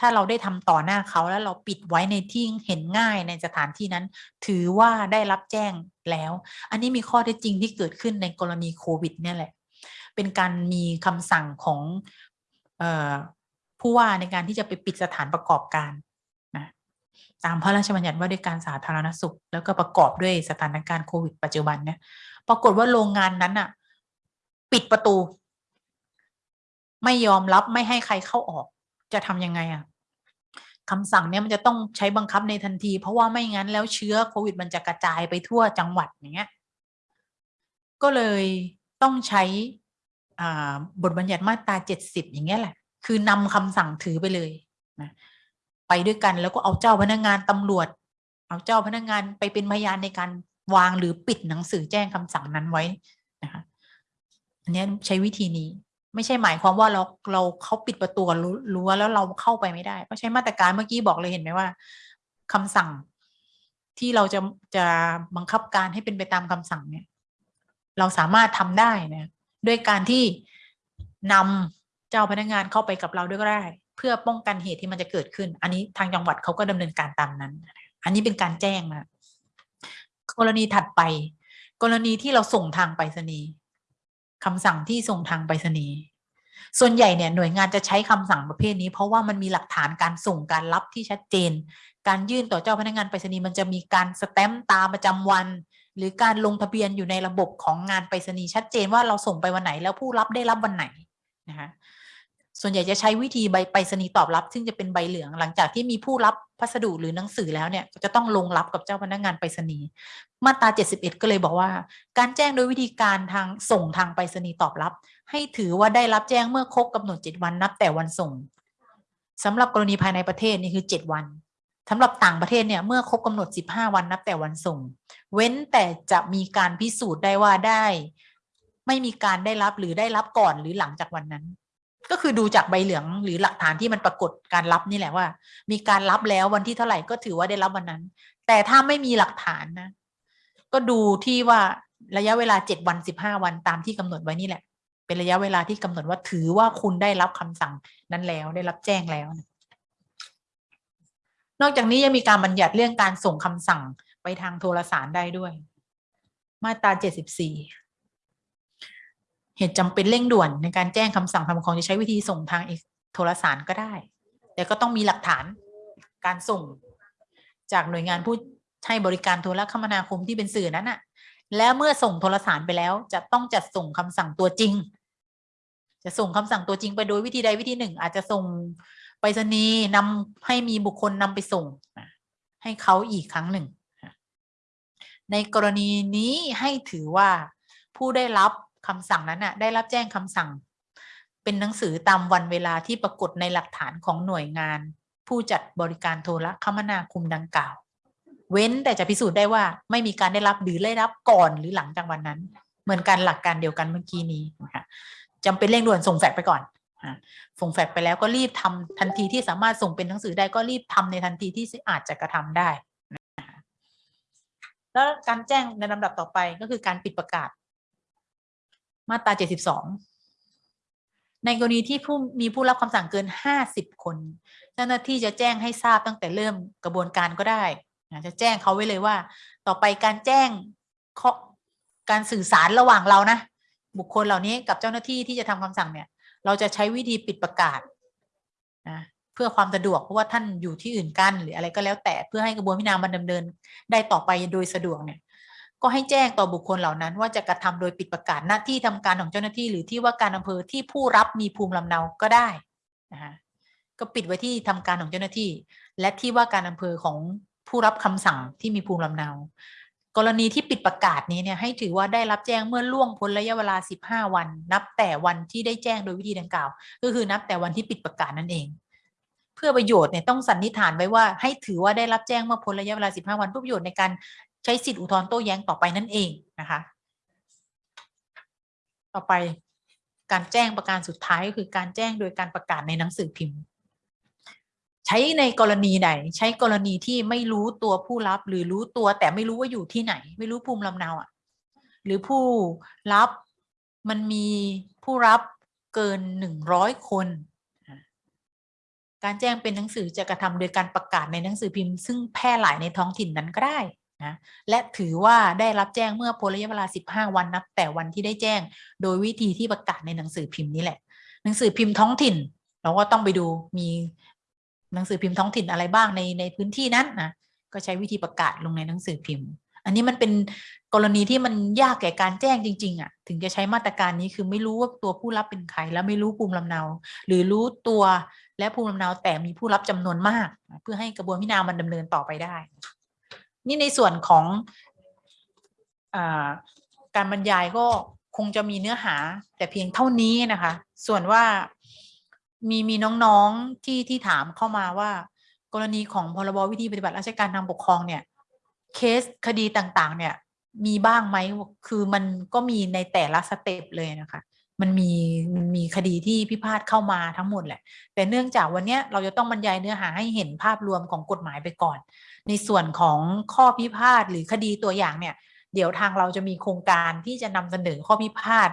ถ้าเราได้ทำต่อหน้าเขาแล้วเราปิดไว้ในที่เห็นง่ายในสถานที่นั้น ถือว่าได้รับแจ้งแล้ว อันนี้มีข้อเท็จจริงที่เกิดขึ้นในกรณีโควิดเนี่ยแหละ เป็นการมีคำสั่งของออผู้ว่าในการที่จะไปปิดสถานประกอบการนะตามพระราชบัญญัติว่าด้วยการสาธารณสุข แล้วก็ประกอบด้วยสถานการณ์โควิดปัจจุบันเนี่ยปรากฏว่าโรงงานนั้นอะปิดประตู ไม่ยอมรับไม่ให้ใครเข้าออก จะทำยังไงอะคำสั่งเนี่ยมันจะต้องใช้บังคับในทันที เพราะว่าไม่งั้นแล้วเชื้อโควิดมันจะกระจายไปทั่วจังหวัดอย่างเงี้ยก็เลยต้องใช้อ่าบทบัญญัติมาตราเจ็ดสิบอย่างเงี้ยแหละ คือนำคำสั่งถือไปเลยนะไปด้วยกันแล้วก็เอาเจ้าพนักงานตำรวจ เอาเจ้าพนักงานไปเป็นพยานในการวางหรือปิดหนังสือแจ้งคำสั่งนั้นไว้นะคะอันนี้ใช้วิธีนี้ ไม่ใช่หมายความว่าเราเราเขาปิดประตูรั้วแล้วเราเข้าไปไม่ได้ ก็ใช้มาตรการเมื่อกี้บอกเลยเห็นไหมว่าคำสั่งที่เราจะจะบังคับการให้เป็นไปตามคำสั่งเนี่ย เราสามารถทำได้นะด้วยการที่นำเจ้าพนักงานเข้าไปกับเราด้วยก็ได้ เพื่อป้องกันเหตุที่มันจะเกิดขึ้น อันนี้ทางจังหวัดเขาก็ดำเนินการตามนั้น อันนี้เป็นการแจ้งนะกรณีถัดไป กรณีที่เราส่งทางไปรษณีย์ คำสั่งที่ส่งทางไปรษณีย์ส่วนใหญ่เนี่ยหน่วยงานจะใช้คำสั่งประเภทนี้ เพราะว่ามันมีหลักฐานการส่งการรับที่ชัดเจน การยื่นต่อเจ้าพนักงานไปรษณีย์มันจะมีการสแตมป์ตามประจำวัน หรือการลงทะเบียนอยู่ในระบบของงานไปรษณีย์ชัดเจนว่าเราส่งไปวันไหนแล้วผู้รับได้รับวันไหนนะคะ ส่วนใหญ่จะใช้วิธีใบไปรษณีย์ตอบรับ ซึ่งจะเป็นใบเหลืองหลังจากที่มีผู้รับพัสดุหรือหนังสือแล้วเนี่ยจะต้องลงรับกับเจ้าพนักงานไปรษณีย์มาตรา 71 ก็เลยบอกว่า การแจ้งโดยวิธีการทางส่งทางไปรษณีย์ตอบรับ ให้ถือว่าได้รับแจ้งเมื่อครบกำหนด 7 วันนับแต่วันส่งสำหรับกรณีภายในประเทศนี่คือ 7 วันสำหรับต่างประเทศเนี่ยเมื่อครบกำหนด 15 วันนับแต่วันส่ง เว้นแต่จะมีการพิสูจน์ได้ว่าได้ ไม่มีการได้รับหรือได้รับก่อนหรือหลังจากวันนั้น ก็คือดูจากใบเหลืองหรือหลักฐานที่มันปรากฏการรับนี่แหละว่า มีการรับแล้ววันที่เท่าไหร่ก็ถือว่าได้รับวันนั้น แต่ถ้าไม่มีหลักฐานนะ ก็ดูที่ว่าระยะเวลาเจ็ดวันสิบห้าวันตามที่กำหนดไว้นี่แหละ เป็นระยะเวลาที่กำหนดว่าถือว่าคุณได้รับคำสั่งนั้นแล้วได้รับแจ้งแล้ว นอกจากนี้ยังมีการบัญญัติเรื่องการส่งคำสั่งไปทางโทรสารได้ด้วย มาตราเจ็ดสิบสี่ เหตุจำเป็นเร่งด่วนในการแจ้งคำสั่งทางปกครองจะใช้วิธีส่งทางโทรสารก็ได้ แต่ก็ต้องมีหลักฐานการส่ง จากหน่วยงานผู้ให้บริการโทรคมนาคมที่เป็นสื่อนั้นน่ะแล้วเมื่อส่งโทรสารไปแล้ว จะต้องจัดส่งคำสั่งตัวจริง จะส่งคำสั่งตัวจริงไปโดยวิธีใดวิธีหนึ่ง อาจจะส่งไปรษณีย์นำให้มีบุคคลนำไปส่ง ให้เขาอีกครั้งหนึ่ง ในกรณีนี้ให้ถือว่าผู้ได้รับ คำสั่งนั้นน่ะได้รับแจ้งคำสั่ง เป็นหนังสือตามวันเวลาที่ปรากฏในหลักฐานของหน่วยงาน ผู้จัดบริการโทรคมนาคมดังกล่าว เว้นแต่จะพิสูจน์ได้ว่าไม่มีการได้รับหรือได้รับก่อนหรือหลังจากวันนั้น เหมือนกันหลักการเดียวกันเมื่อกี้นี้นะคะจำเป็นเร่งด่วนส่งแฟกไปก่อนส่งแฟกไปแล้วก็รีบทำทันทีที่สามารถส่งเป็นหนังสือได้ก็รีบทำในทันทีที่อาจจะกระทำได้แล้วการแจ้งในลำดับต่อไปก็คือการปิดประกาศ มาตรา 72 ในกรณีที่ผู้มีผู้รับคำสั่งเกิน 50 คน เจ้าหน้าที่จะแจ้งให้ทราบตั้งแต่เริ่มกระบวนการก็ได้จะแจ้งเขาไว้เลยว่า ต่อไปการแจ้งการสื่อสารระหว่างเรานะ บุคคลเหล่านี้กับเจ้าหน้าที่ที่จะทำคำสั่งเนี่ย เราจะใช้วิธีปิดประกาศนะเพื่อความสะดวกเพราะว่าท่านอยู่ที่อื่นกันหรืออะไรก็แล้วแต่เพื่อให้กระบวนพิจารณามันดำเนิน ได้ต่อไปโดยสะดวกเนี่ย ก็ให้แจ้งต่อบุคคลเหล่านั้น ว่าจะกระทำโดยปิดประกาศหน้าที่ทำการของเจ้าหน้าที่ หรือที่ว่าการอำเภอที่ผู้รับมีภูมิลำเนาก็ได้นะคะก็ปิดไว้ที่ทำการของเจ้าหน้าที่ และที่ว่าการอำเภอของผู้รับคำสั่งที่มีภูมิลำเนา กรณีที่ปิดประกาศนี้เนี่ยให้ถือว่าได้รับแจ้งเมื่อล่วงพ้นระยะเวลา 15 วัน นับแต่วันที่ได้แจ้งโดยวิธีดังกล่าว ก็คือนับแต่วันที่ปิดประกาศนั่นเองเพื่อประโยชน์เนี่ยต้องสันนิษฐานไว้ว่าให้ถือว่าได้รับแจ้งเมื่อพ้นระยะเวลา 15 วันเพื่อประโยชน์ในการ ใช้สิทธิอุทธรณ์โต้แย้งต่อไปนั่นเองนะคะ ต่อไปการแจ้งประการสุดท้ายก็คือการแจ้งโดยการประกาศในหนังสือพิมพ์ ใช้ในกรณีไหน ใช้กรณีที่ไม่รู้ตัวผู้รับหรือรู้ตัวแต่ไม่รู้ว่าอยู่ที่ไหน ไม่รู้ภูมิลำเนาอะหรือผู้รับมันมีผู้รับเกินหนึ่งร้อยคน การแจ้งเป็นหนังสือจะกระทำโดยการประกาศในหนังสือพิมพ์ ซึ่งแพร่หลายในท้องถิ่นนั้นก็ได้ นะและถือว่าได้รับแจ้งเมื่อพ้นระยะเวลา 15 วันนับ แต่วันที่ได้แจ้ง โดยวิธีที่ประกาศในหนังสือพิมพ์นี้แหละ หนังสือพิมพ์ท้องถิ่น เราก็ต้องไปดูมีหนังสือพิมพ์ท้องถิ่นอะไรบ้างในในพื้นที่นั้นนะก็ใช้วิธีประกาศลงในหนังสือพิมพ์ อันนี้มันเป็นกรณีที่มันยากแก่การแจ้งจริง ๆอะถึงจะใช้มาตรการนี้คือไม่รู้ว่าตัวผู้รับเป็นใครแล้วไม่รู้ภูมิลำเนา หรือรู้ตัวและภูมิลำเนาแต่มีผู้รับจำนวนมาก เพื่อให้กระบวนพิจารณามันดำเนินต่อไปได้ นี่ในส่วนของอการบรรยายก็คงจะมีเนื้อหาแต่เพียงเท่านี้นะคะ ส่วนว่ามีมีน้องๆที่ที่ถามเข้ามาว่า กรณีของพรบวิธีปฏิบัติราชการทางปกครองเนี่ยเคสคดีต่างๆ เนี่ยมีบ้างไหมคือมันก็มีในแต่ละสเต็ปเลยนะคะ มันมีมันมีคดีที่พิพาทเข้ามาทั้งหมดแหละ แต่เนื่องจากวันนี้เราจะต้องบรรยายเนื้อหาให้เห็นภาพรวมของกฎหมายไปก่อน ในส่วนของข้อพิพาทหรือคดีตัวอย่างเนี่ย เดี๋ยวทางเราจะมีโครงการที่จะนำเสนอข้อพิพาท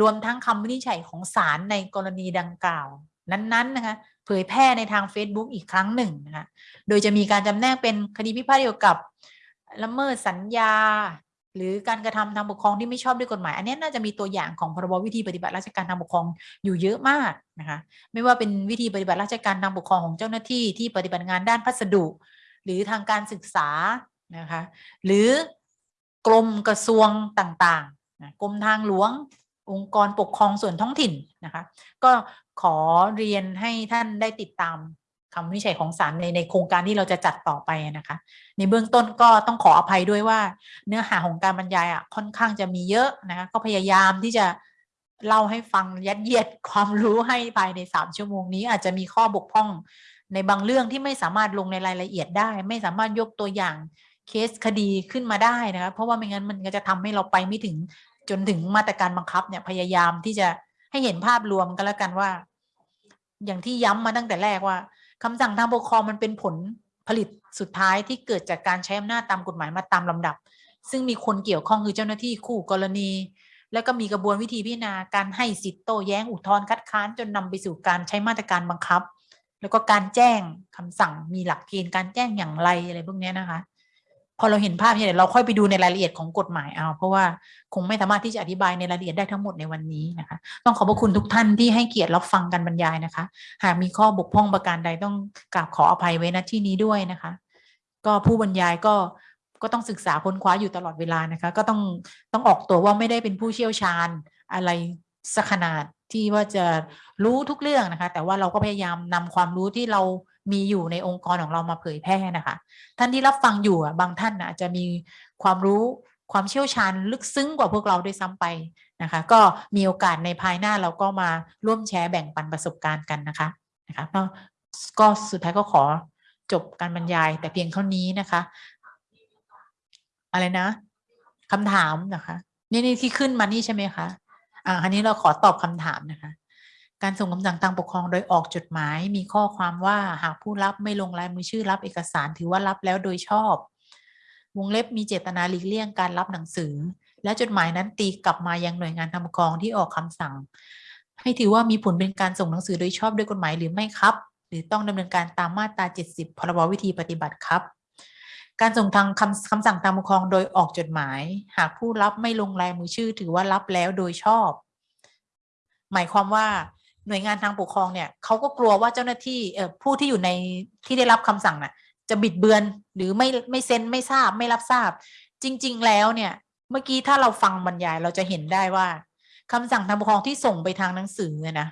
รวมทั้งคำวินิจฉัยของศาลในกรณีดังกล่าว นั้นๆนะคะเผยแพร่ในทาง Facebook อีกครั้งหนึ่งนะคะโดยจะมีการจำแนกเป็นคดีพิพาทเกี่ยวกับละเมิดสัญญา หรือการกระทำทางปกครองที่ไม่ชอบด้วยกฎหมาย อันนี้น่าจะมีตัวอย่างของพรบวิธีปฏิบัติราชการทางปกครองอยู่เยอะมากนะคะไม่ว่าเป็นวิธีปฏิบัติราชการทางปกครองของเจ้าหน้าที่ที่ปฏิบัติงานด้านพัสดุ หรือทางการศึกษานะคะหรือกรมกระทรวงต่างๆกรมทางหลวงองค์กรปกครองส่วนท้องถิ่นนะคะก็ขอเรียนให้ท่านได้ติดตาม คำวินิจฉัยของศาลในในโครงการที่เราจะจัดต่อไปนะคะ ในเบื้องต้นก็ต้องขออภัยด้วยว่า เนื้อหาของการบรรยายอะค่อนข้างจะมีเยอะนะคะก็พยายามที่จะเล่าให้ฟังยัดเยียดความรู้ให้ภายในสามชั่วโมงนี้ อาจจะมีข้อบกพร่องในบางเรื่องที่ไม่สามารถลงในรายละเอียดได้ ไม่สามารถยกตัวอย่างเคสคดีขึ้นมาได้นะคะเพราะว่าไม่งั้นมันก็จะทำให้เราไปไม่ถึงจนถึงมาตรการบังคับเนี่ยพยายามที่จะให้เห็นภาพรวมกันแล้วกันว่า อย่างที่ย้ำมาตั้งแต่แรกว่า คำสั่งทางปกครองมันเป็นผลผลิตสุดท้ายที่เกิดจากการใช้อำนาจตามกฎหมายมาตามลำดับ ซึ่งมีคนเกี่ยวข้องคือเจ้าหน้าที่คู่กรณี แล้วก็มีกระบวนวิธีพิจารณาการให้สิทธิ์โต้แย้งอุทธรณ์คัดค้านจนนำไปสู่การใช้มาตรการบังคับ แล้วก็การแจ้งคำสั่งมีหลักเกณฑ์การแจ้งอย่างไรอะไรพวกนี้นะคะ พอเราเห็นภาพเนี่ยเราค่อยไปดูในรายละเอียดของกฎหมายเอา เพราะว่าคงไม่สามารถที่จะอธิบายในรายละเอียดได้ทั้งหมดในวันนี้นะคะ ต้องขอบพระคุณทุกท่านที่ให้เกียรติรับฟังการบรรยายนะคะ หากมีข้อบกพร่องประการใดต้องกราบขออภัยไว้ณที่นี้ด้วยนะคะ ก็ผู้บรรยายก็ก็ต้องศึกษาค้นคว้าอยู่ตลอดเวลานะคะ ก็ต้องต้องออกตัวว่าไม่ได้เป็นผู้เชี่ยวชาญอะไรสักขนาดที่ว่าจะรู้ทุกเรื่องนะคะ แต่ว่าเราก็พยายามนำความรู้ที่เรามีอยู่ในองค์กรของเรามาเผยแพร่นะคะ ท่านที่รับฟังอยู่บางท่านอาจจะมีความรู้ความเชี่ยวชาญลึกซึ้งกว่าพวกเราด้วยซ้ำไปนะคะ ก็มีโอกาสในภายหน้าเราก็มาร่วมแชร์แบ่งปันประสบการณ์กันนะคะนะคะก็สุดท้ายก็ขอจบการบรรยายแต่เพียงเท่านี้นะคะ อะไรนะคำถามนะคะ นี่นี่ที่ขึ้นมานี่ใช่ไหมคะอ่าอันนี้เราขอตอบคำถามนะคะ การส่งคำสั่งทางปกครองโดยออกจดหมาย มีข้อความว่าหากผู้รับไม่ลงลายมือชื่อรับเอกสารถือว่ารับแล้วโดยชอบ วงเล็บมีเจตนาหลีกเลี่ยงการรับหนังสือ และจดหมายนั้นตีกลับมายังหน่วยงานทางปกครองที่ออกคำสั่ง ให้ถือว่ามีผลเป็นการส่งหนังสือโดยชอบด้วยกฎหมายหรือไม่ครับ หรือต้องดำเนินการตามมาตรา 70 พรบวิธีปฏิบัติครับการส่งทางคำคำสั่งทางปกครองโดยออกจดหมาย หากผู้รับไม่ลงลายมือชื่อถือว่ารับแล้วโดยชอบ หมายความว่า หน่วยงานทางปกครองเนี่ยเขาก็กลัวว่าเจ้าหน้าที่ผู้ที่อยู่ในที่ได้รับคำสั่งน่ะ จะบิดเบือนหรือไม่ไม่เซ็นไม่ทราบไม่รับทราบ จริง ๆ แล้วเนี่ย เมื่อกี้ถ้าเราฟังบรรยายเราจะเห็นได้ว่าคำสั่งทางปกครองที่ส่งไปทางหนังสือนะ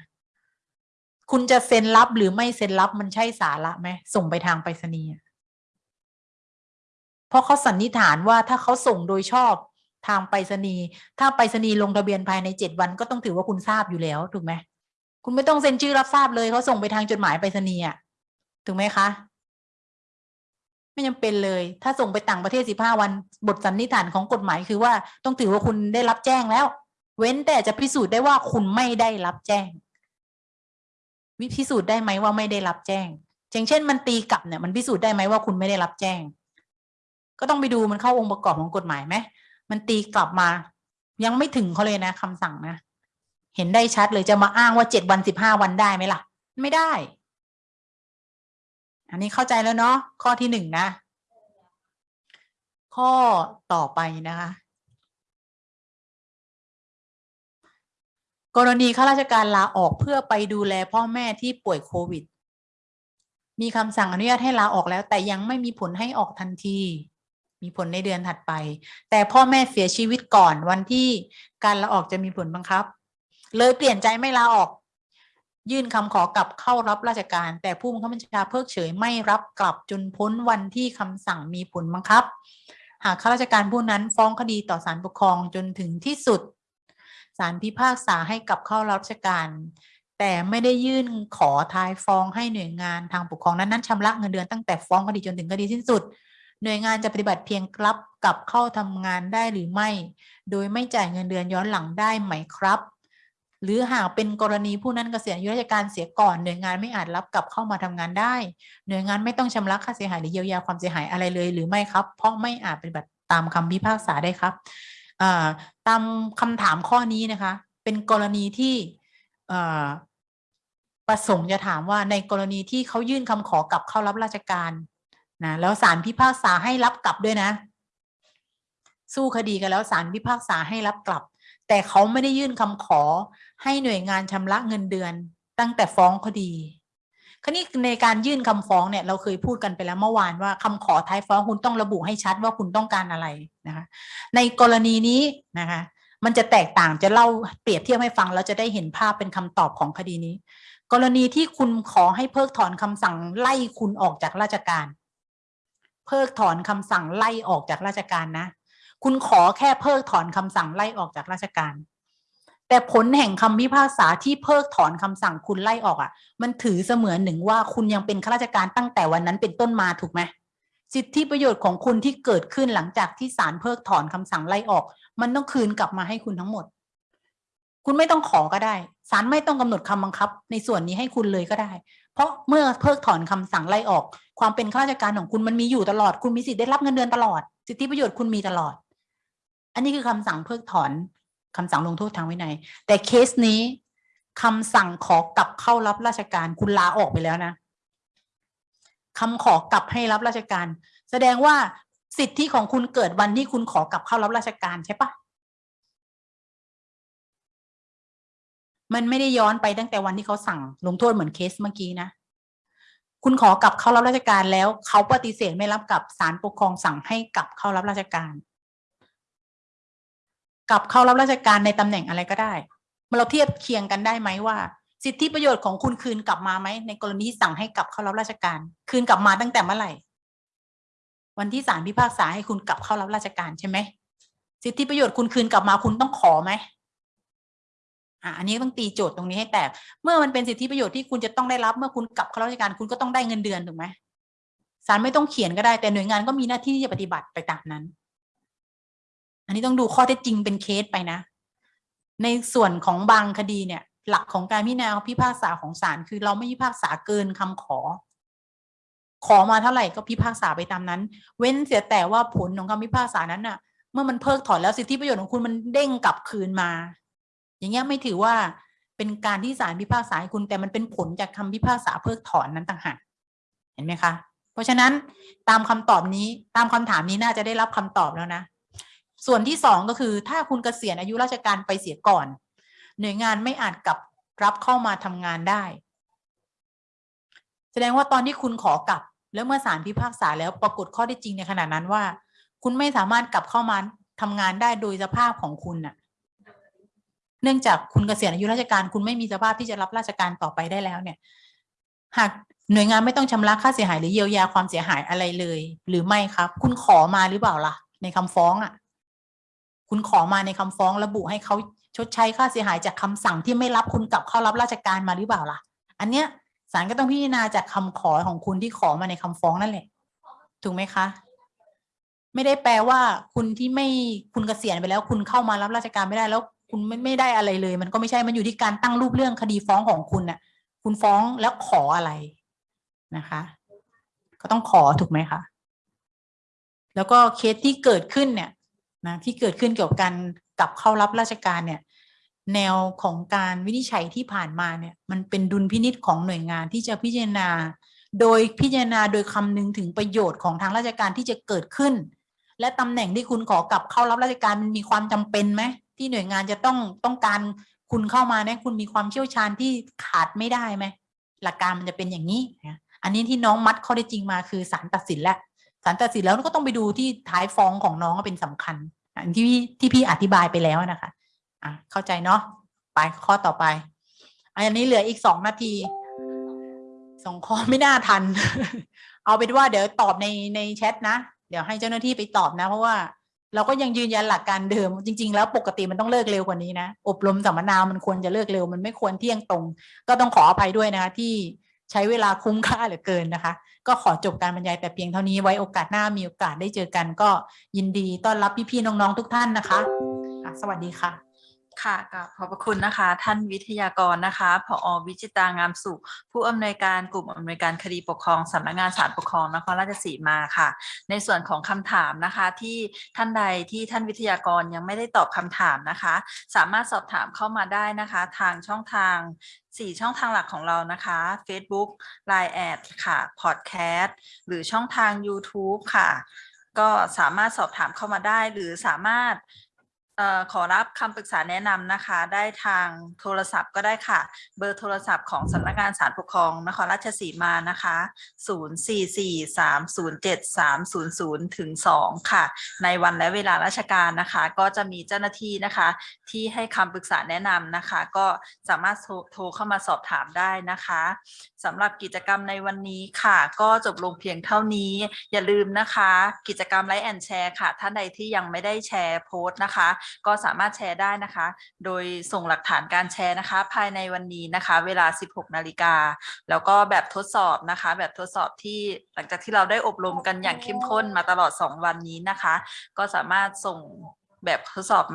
คุณจะเซ็นรับหรือไม่เซ็นรับมันใช่สาระไหมส่งไปทางไปรษณีย์เพราะเขาสันนิษฐานว่าถ้าเขาส่งโดยชอบทางไปรษณีย์ถ้าไปรษณีย์ลงทะเบียนภายในเจ็ดวันก็ต้องถือว่าคุณทราบอยู่แล้วถูกไหม คุณไม่ต้องเซ็นชื่อรับทราบเลยเขาส่งไปทางจดหมายไปรษณีย์ถูกไหมคะ ไม่จำเป็นเลย ถ้าส่งไปต่างประเทศสิบห้าวัน บทสันนิษฐานของกฎหมายคือว่าต้องถือว่าคุณได้รับแจ้งแล้ว เว้นแต่จะพิสูจน์ได้ว่าคุณไม่ได้รับแจ้ง วิพิสูจน์ได้ไหมว่าไม่ได้รับแจ้งอย่างเช่น มันตีกลับเนี่ยมันพิสูจน์ได้ไหมว่าคุณไม่ได้รับแจ้ง ก็ต้องไปดูมันเข้าองค์ประกอบของกฎหมายไหมมันตีกลับมา ยังไม่ถึงเขาเลยนะคำสั่งนะ เห็นได้ชัดเลยจะมาอ้างว่าเจ็ดวันสิบห้าวันได้ไหมล่ะ ไม่ได้ อันนี้เข้าใจแล้วเนาะข้อที่หนึ่งนะ ข้อต่อไปนะคะ กรณีข้าราชการลาออกเพื่อไปดูแลพ่อแม่ที่ป่วยโควิด มีคำสั่งอนุญาตให้ลาออกแล้ว แต่ยังไม่มีผลให้ออกทันทีมีผลในเดือนถัดไป แต่พ่อแม่เสียชีวิตก่อนวันที่การลาออกจะมีผลบังคับ เลยเปลี่ยนใจไม่ลาออก ยื่นคำขอกลับเข้ารับราชการ แต่ผู้บังคับบัญชาเพิกเฉยไม่รับกลับจนพ้นวันที่คำสั่งมีผลบังคับ หากข้าราชการผู้นั้นฟ้องคดีต่อศาลปกครองจนถึงที่สุดศาลพิพากษาให้กลับเข้ารับราชการ แต่ไม่ได้ยื่นขอทายฟ้องให้หน่วยงานทางปกครองนั้นนั้นชำระเงินเดือนตั้งแต่ฟ้องคดีจนถึงคดีสิ้นสุดหน่วยงานจะปฏิบัติเพียงรับกลับเข้าทำงานได้หรือไม่ โดยไม่จ่ายเงินเดือนย้อนหลังได้ไหมครับ หรือหากเป็นกรณีผู้นั้นเกษียณอายุราชการเสียก่อนหน่วยงานไม่อาจรับกลับเข้ามาทำงานได้ หน่วยงานไม่ต้องชำระค่าเสียหายหรือเยียวยาความเสียหายอะไรเลย หรือไม่ครับ เพราะไม่อาจปฏิบัติตามคำพิพากษาได้ครับตามคำถามข้อนี้นะคะ เป็นกรณีที่ประสงค์จะถามว่าในกรณีที่เขายื่นคำขอกลับเข้ารับราชการนะแล้วศาลพิพากษาให้รับกลับด้วยนะ สู้คดีกันแล้วศาลพิพากษาให้รับกลับ แต่เขาไม่ได้ยื่นคำขอ ให้หน่วยงานชำระเงินเดือนตั้งแต่ฟ้องคดีคราวนี้ในการยื่นคำฟ้องเนี่ยเราเคยพูดกันไปแล้วเมื่อวานว่าคำขอท้ายฟ้องคุณต้องระบุให้ชัดว่าคุณต้องการอะไรนะคะ ในกรณีนี้นะคะ มันจะแตกต่างจะเล่าเปรียบเทียบให้ฟังแล้วจะได้เห็นภาพเป็นคำตอบของคดีนี้ กรณีที่คุณขอให้เพิกถอนคำสั่งไล่คุณออกจากราชการ เพิกถอนคำสั่งไล่ออกจากราชการนะ คุณขอแค่เพิกถอนคำสั่งไล่ออกจากราชการ แต่ผลแห่งคำพิพากษาที่เพิกถอนคำสั่งคุณไล่ออกอะ มันถือเสมือนหนึ่งว่าคุณยังเป็นข้าราชการตั้งแต่วันนั้นเป็นต้นมาถูกไหมสิทธิประโยชน์ของคุณที่เกิดขึ้นหลังจากที่ศาลเพิกถอนคำสั่งไล่ออก มันต้องคืนกลับมาให้คุณทั้งหมด คุณไม่ต้องขอก็ได้ศาลไม่ต้องกำหนดคำบังคับ ในส่วนนี้ให้คุณเลยก็ได้ เพราะเมื่อเพิกถอนคำสั่งไล่ออก ความเป็นข้าราชการของคุณมันมีอยู่ตลอด คุณมีสิทธิ์ได้รับเงินเดือนตลอด สิทธิประโยชน์คุณมีตลอด อันนี้คือคำสั่งเพิกถอน คำสั่งลงโทษทางวินัย แต่เคสนี้คำสั่งขอกลับเข้ารับราชการคุณลาออกไปแล้วนะคำขอกลับให้รับราชการ แสดงว่าสิทธิของคุณเกิดวันที่คุณขอกลับเข้ารับราชการใช่ปะมันไม่ได้ย้อนไปตั้งแต่วันที่เขาสั่งลงโทษเหมือนเคสเมื่อกี้นะ คุณขอกลับเข้ารับราชการแล้ว เขาปฏิเสธไม่รับกลับศาลปกครองสั่งให้กลับเข้ารับราชการ กลับเข้ารับราชการในตำแหน่งอะไรก็ได้มาเราเทียบเคียงกันได้ไหมว่า สิทธิประโยชน์ของคุณคืนกลับมาไหมในกรณีสั่งให้กลับเข้ารับราชการ คืนกลับมาตั้งแต่เมื่อไหร่ วันที่ศาลพิพากษาให้คุณกลับเข้ารับราชการใช่ไหมสิทธิประโยชน์คุณคืนกลับมาคุณต้องขอไหมอะอันนี้ต้องตีโจทย์ตรงนี้ให้แตกเมื่อมันเป็นสิทธิประโยชน์ที่คุณจะต้องได้รับเมื่อคุณกลับเข้าราชการคุณก็ต้องได้เงินเดือนถูกไหมศาลไม่ต้องเขียนก็ได้แต่หน่วยงานก็มีหน้าที่ที่จะปฏิบัติไปตามนั้น อันนี้ต้องดูข้อเท็จจริงเป็นเคสไปนะ ในส่วนของบางคดีเนี่ย หลักของการพิจารณาพิพากษาของศาลคือเราไม่พิพากษาเกินคำขอ ขอมาเท่าไหร่ก็พิพากษาไปตามนั้น เว้นเสียแต่ว่าผลของคำพิพากษานั้นน่ะ เมื่อมันเพิกถอนแล้วสิทธิประโยชน์ของคุณมันเด้งกลับคืนมา อย่างเงี้ยไม่ถือว่าเป็นการที่ศาลพิพากษาให้คุณแต่มันเป็นผลจากคำพิพากษาเพิกถอนนั้นต่างหากเห็นไหมคะ เพราะฉะนั้นตามคำตอบนี้ตามคำถามนี้น่าจะได้รับคำตอบแล้วนะ ส่วนที่สองก็คือถ้าคุณเกษียณอายุราชการไปเสียก่อน หน่วยงานไม่อาจกลับรับเข้ามาทำงานได้ แสดงว่าตอนที่คุณขอกลับ แล้วเมื่อศาลพิพากษาแล้วปรากฏข้อได้จริงในขณะนั้นว่า คุณไม่สามารถกลับเข้ามาทำงานได้โดยสภาพของคุณน่ะ เนื่องจากคุณเกษียณอายุราชการ คุณไม่มีสภาพที่จะรับราชการต่อไปได้แล้วเนี่ย หากหน่วยงานไม่ต้องชำระค่าเสียหายหรือเยียวยาความเสียหายอะไรเลย หรือไม่ครับ คุณขอมาหรือเปล่าล่ะ ในคำฟ้องอะ คุณขอมาในคำฟ้องระบุให้เขาชดใช้ค่าเสียหายจากคำสั่งที่ไม่รับคุณกลับเข้ารับราชการมาหรือเปล่าล่ะ อันเนี้ยศาลก็ต้องพิจารณาจากคำขอของคุณที่ขอมาในคำฟ้องนั่นแหละ ถูกไหมคะ ไม่ได้แปลว่าคุณที่ไม่คุณเกษียณไปแล้ว คุณเข้ามารับราชการไม่ได้แล้ว คุณไม่ไม่ได้อะไรเลย มันก็ไม่ใช่มันอยู่ที่การตั้งรูปเรื่องคดีฟ้องของคุณน่ะ คุณฟ้องแล้วขออะไรนะคะ ก็ต้องขอถูกไหมคะแล้วก็เคสที่เกิดขึ้นเนี่ย นะที่เกิดขึ้นเกี่ยวกับการกลับเข้ารับราชการเนี่ยแนวของการวินิจฉัยที่ผ่านมาเนี่ยมันเป็นดุลพินิษของหน่วยงานที่จะพิจารณา โดยพิจารณาโดยคำนึงถึงประโยชน์ของทางราชการที่จะเกิดขึ้น และตำแหน่งที่คุณขอกลับเข้ารับราชการมันมีความจำเป็นไหมที่หน่วยงานจะต้องต้องการคุณเข้ามาเนี่ยคุณมีความเชี่ยวชาญที่ขาดไม่ได้ไหมหลักการมันจะเป็นอย่างนี้นะอันนี้ที่น้องมัดข้อได้จริงมาคือศาลตัดสินแล้วศาลตัดสินแล้วก็ต้องไปดูที่ท้ายฟ้องของน้องเป็นสำคัญ ที่พี่ที่พี่อธิบายไปแล้วนะคะอะเข้าใจเนาะไปข้อต่อไป อันนี้เหลืออีกสองนาทีสองข้อไม่น่าทัน เอาเป็นว่าเดี๋ยวตอบในในแชทนะ เดี๋ยวให้เจ้าหน้าที่ไปตอบนะ เพราะว่าเราก็ยังยืนยันหลักการเดิม จริง ๆ แล้วปกติมันต้องเลิกเร็วกว่านี้นะ อบรมสัมมนามันควรจะเลิกเร็ว มันไม่ควรเที่ยงตรง ก็ต้องขออภัยด้วยนะคะที่ ใช้เวลาคุ้มค่าเหลือเกินนะคะ ก็ขอจบการบรรยายแต่เพียงเท่านี้ไว้โอกาสหน้ามีโอกาสได้เจอกันก็ยินดีต้อนรับพี่ๆน้องๆทุกท่านนะคะ สวัสดีค่ะค่ะกับขอบพระคุณนะคะ ท่านวิทยากรนะคะผอวิจิตางามสุข ผู้อำนวยการกลุ่มอำนวยการคดีปกครองสำนักงานศาลปกครองนครราชสีมาค่ะ ในส่วนของคำถามนะคะที่ท่านใดที่ท่านวิทยากรยังไม่ได้ตอบคำถามนะคะ สามารถสอบถามเข้ามาได้นะคะ ทางช่องทาง 4ช่องทางหลักของเรานะคะ Facebook Line แอดค่ะ Podcast หรือช่องทาง YouTube ค่ะ ก็สามารถสอบถามเข้ามาได้ หรือสามารถ ขอรับคำปรึกษาแนะนำนะคะ ได้ทางโทรศัพท์ก็ได้ค่ะ เบอร์โทรศัพท์ของสำนักงานศาลปกครองนครราชสีมานะคะ 044-307-300ถึง2ค่ะ ในวันและเวลาราชการนะคะ ก็จะมีเจ้าหน้าที่นะคะ ที่ให้คำปรึกษาแนะนำนะคะ ก็สามารถโทรโทรเข้ามาสอบถามได้นะคะสำหรับกิจกรรมในวันนี้ค่ะ ก็จบลงเพียงเท่านี้ อย่าลืมนะคะ กิจกรรมไลค์แอนแชร์ค่ะ ท่านใดที่ยังไม่ได้แชร์โพสต์นะคะก็สามารถแชร์ได้นะคะ โดยส่งหลักฐานการแชร์นะคะ ภายในวันนี้นะคะ เวลา 16 นาฬิกา แล้วก็แบบทดสอบนะคะ แบบทดสอบที่หลังจากที่เราได้อบรมกันอย่างเข้มข้นมาตลอด 2 วันนี้นะคะ ก็สามารถส่งแบบทดสอบมา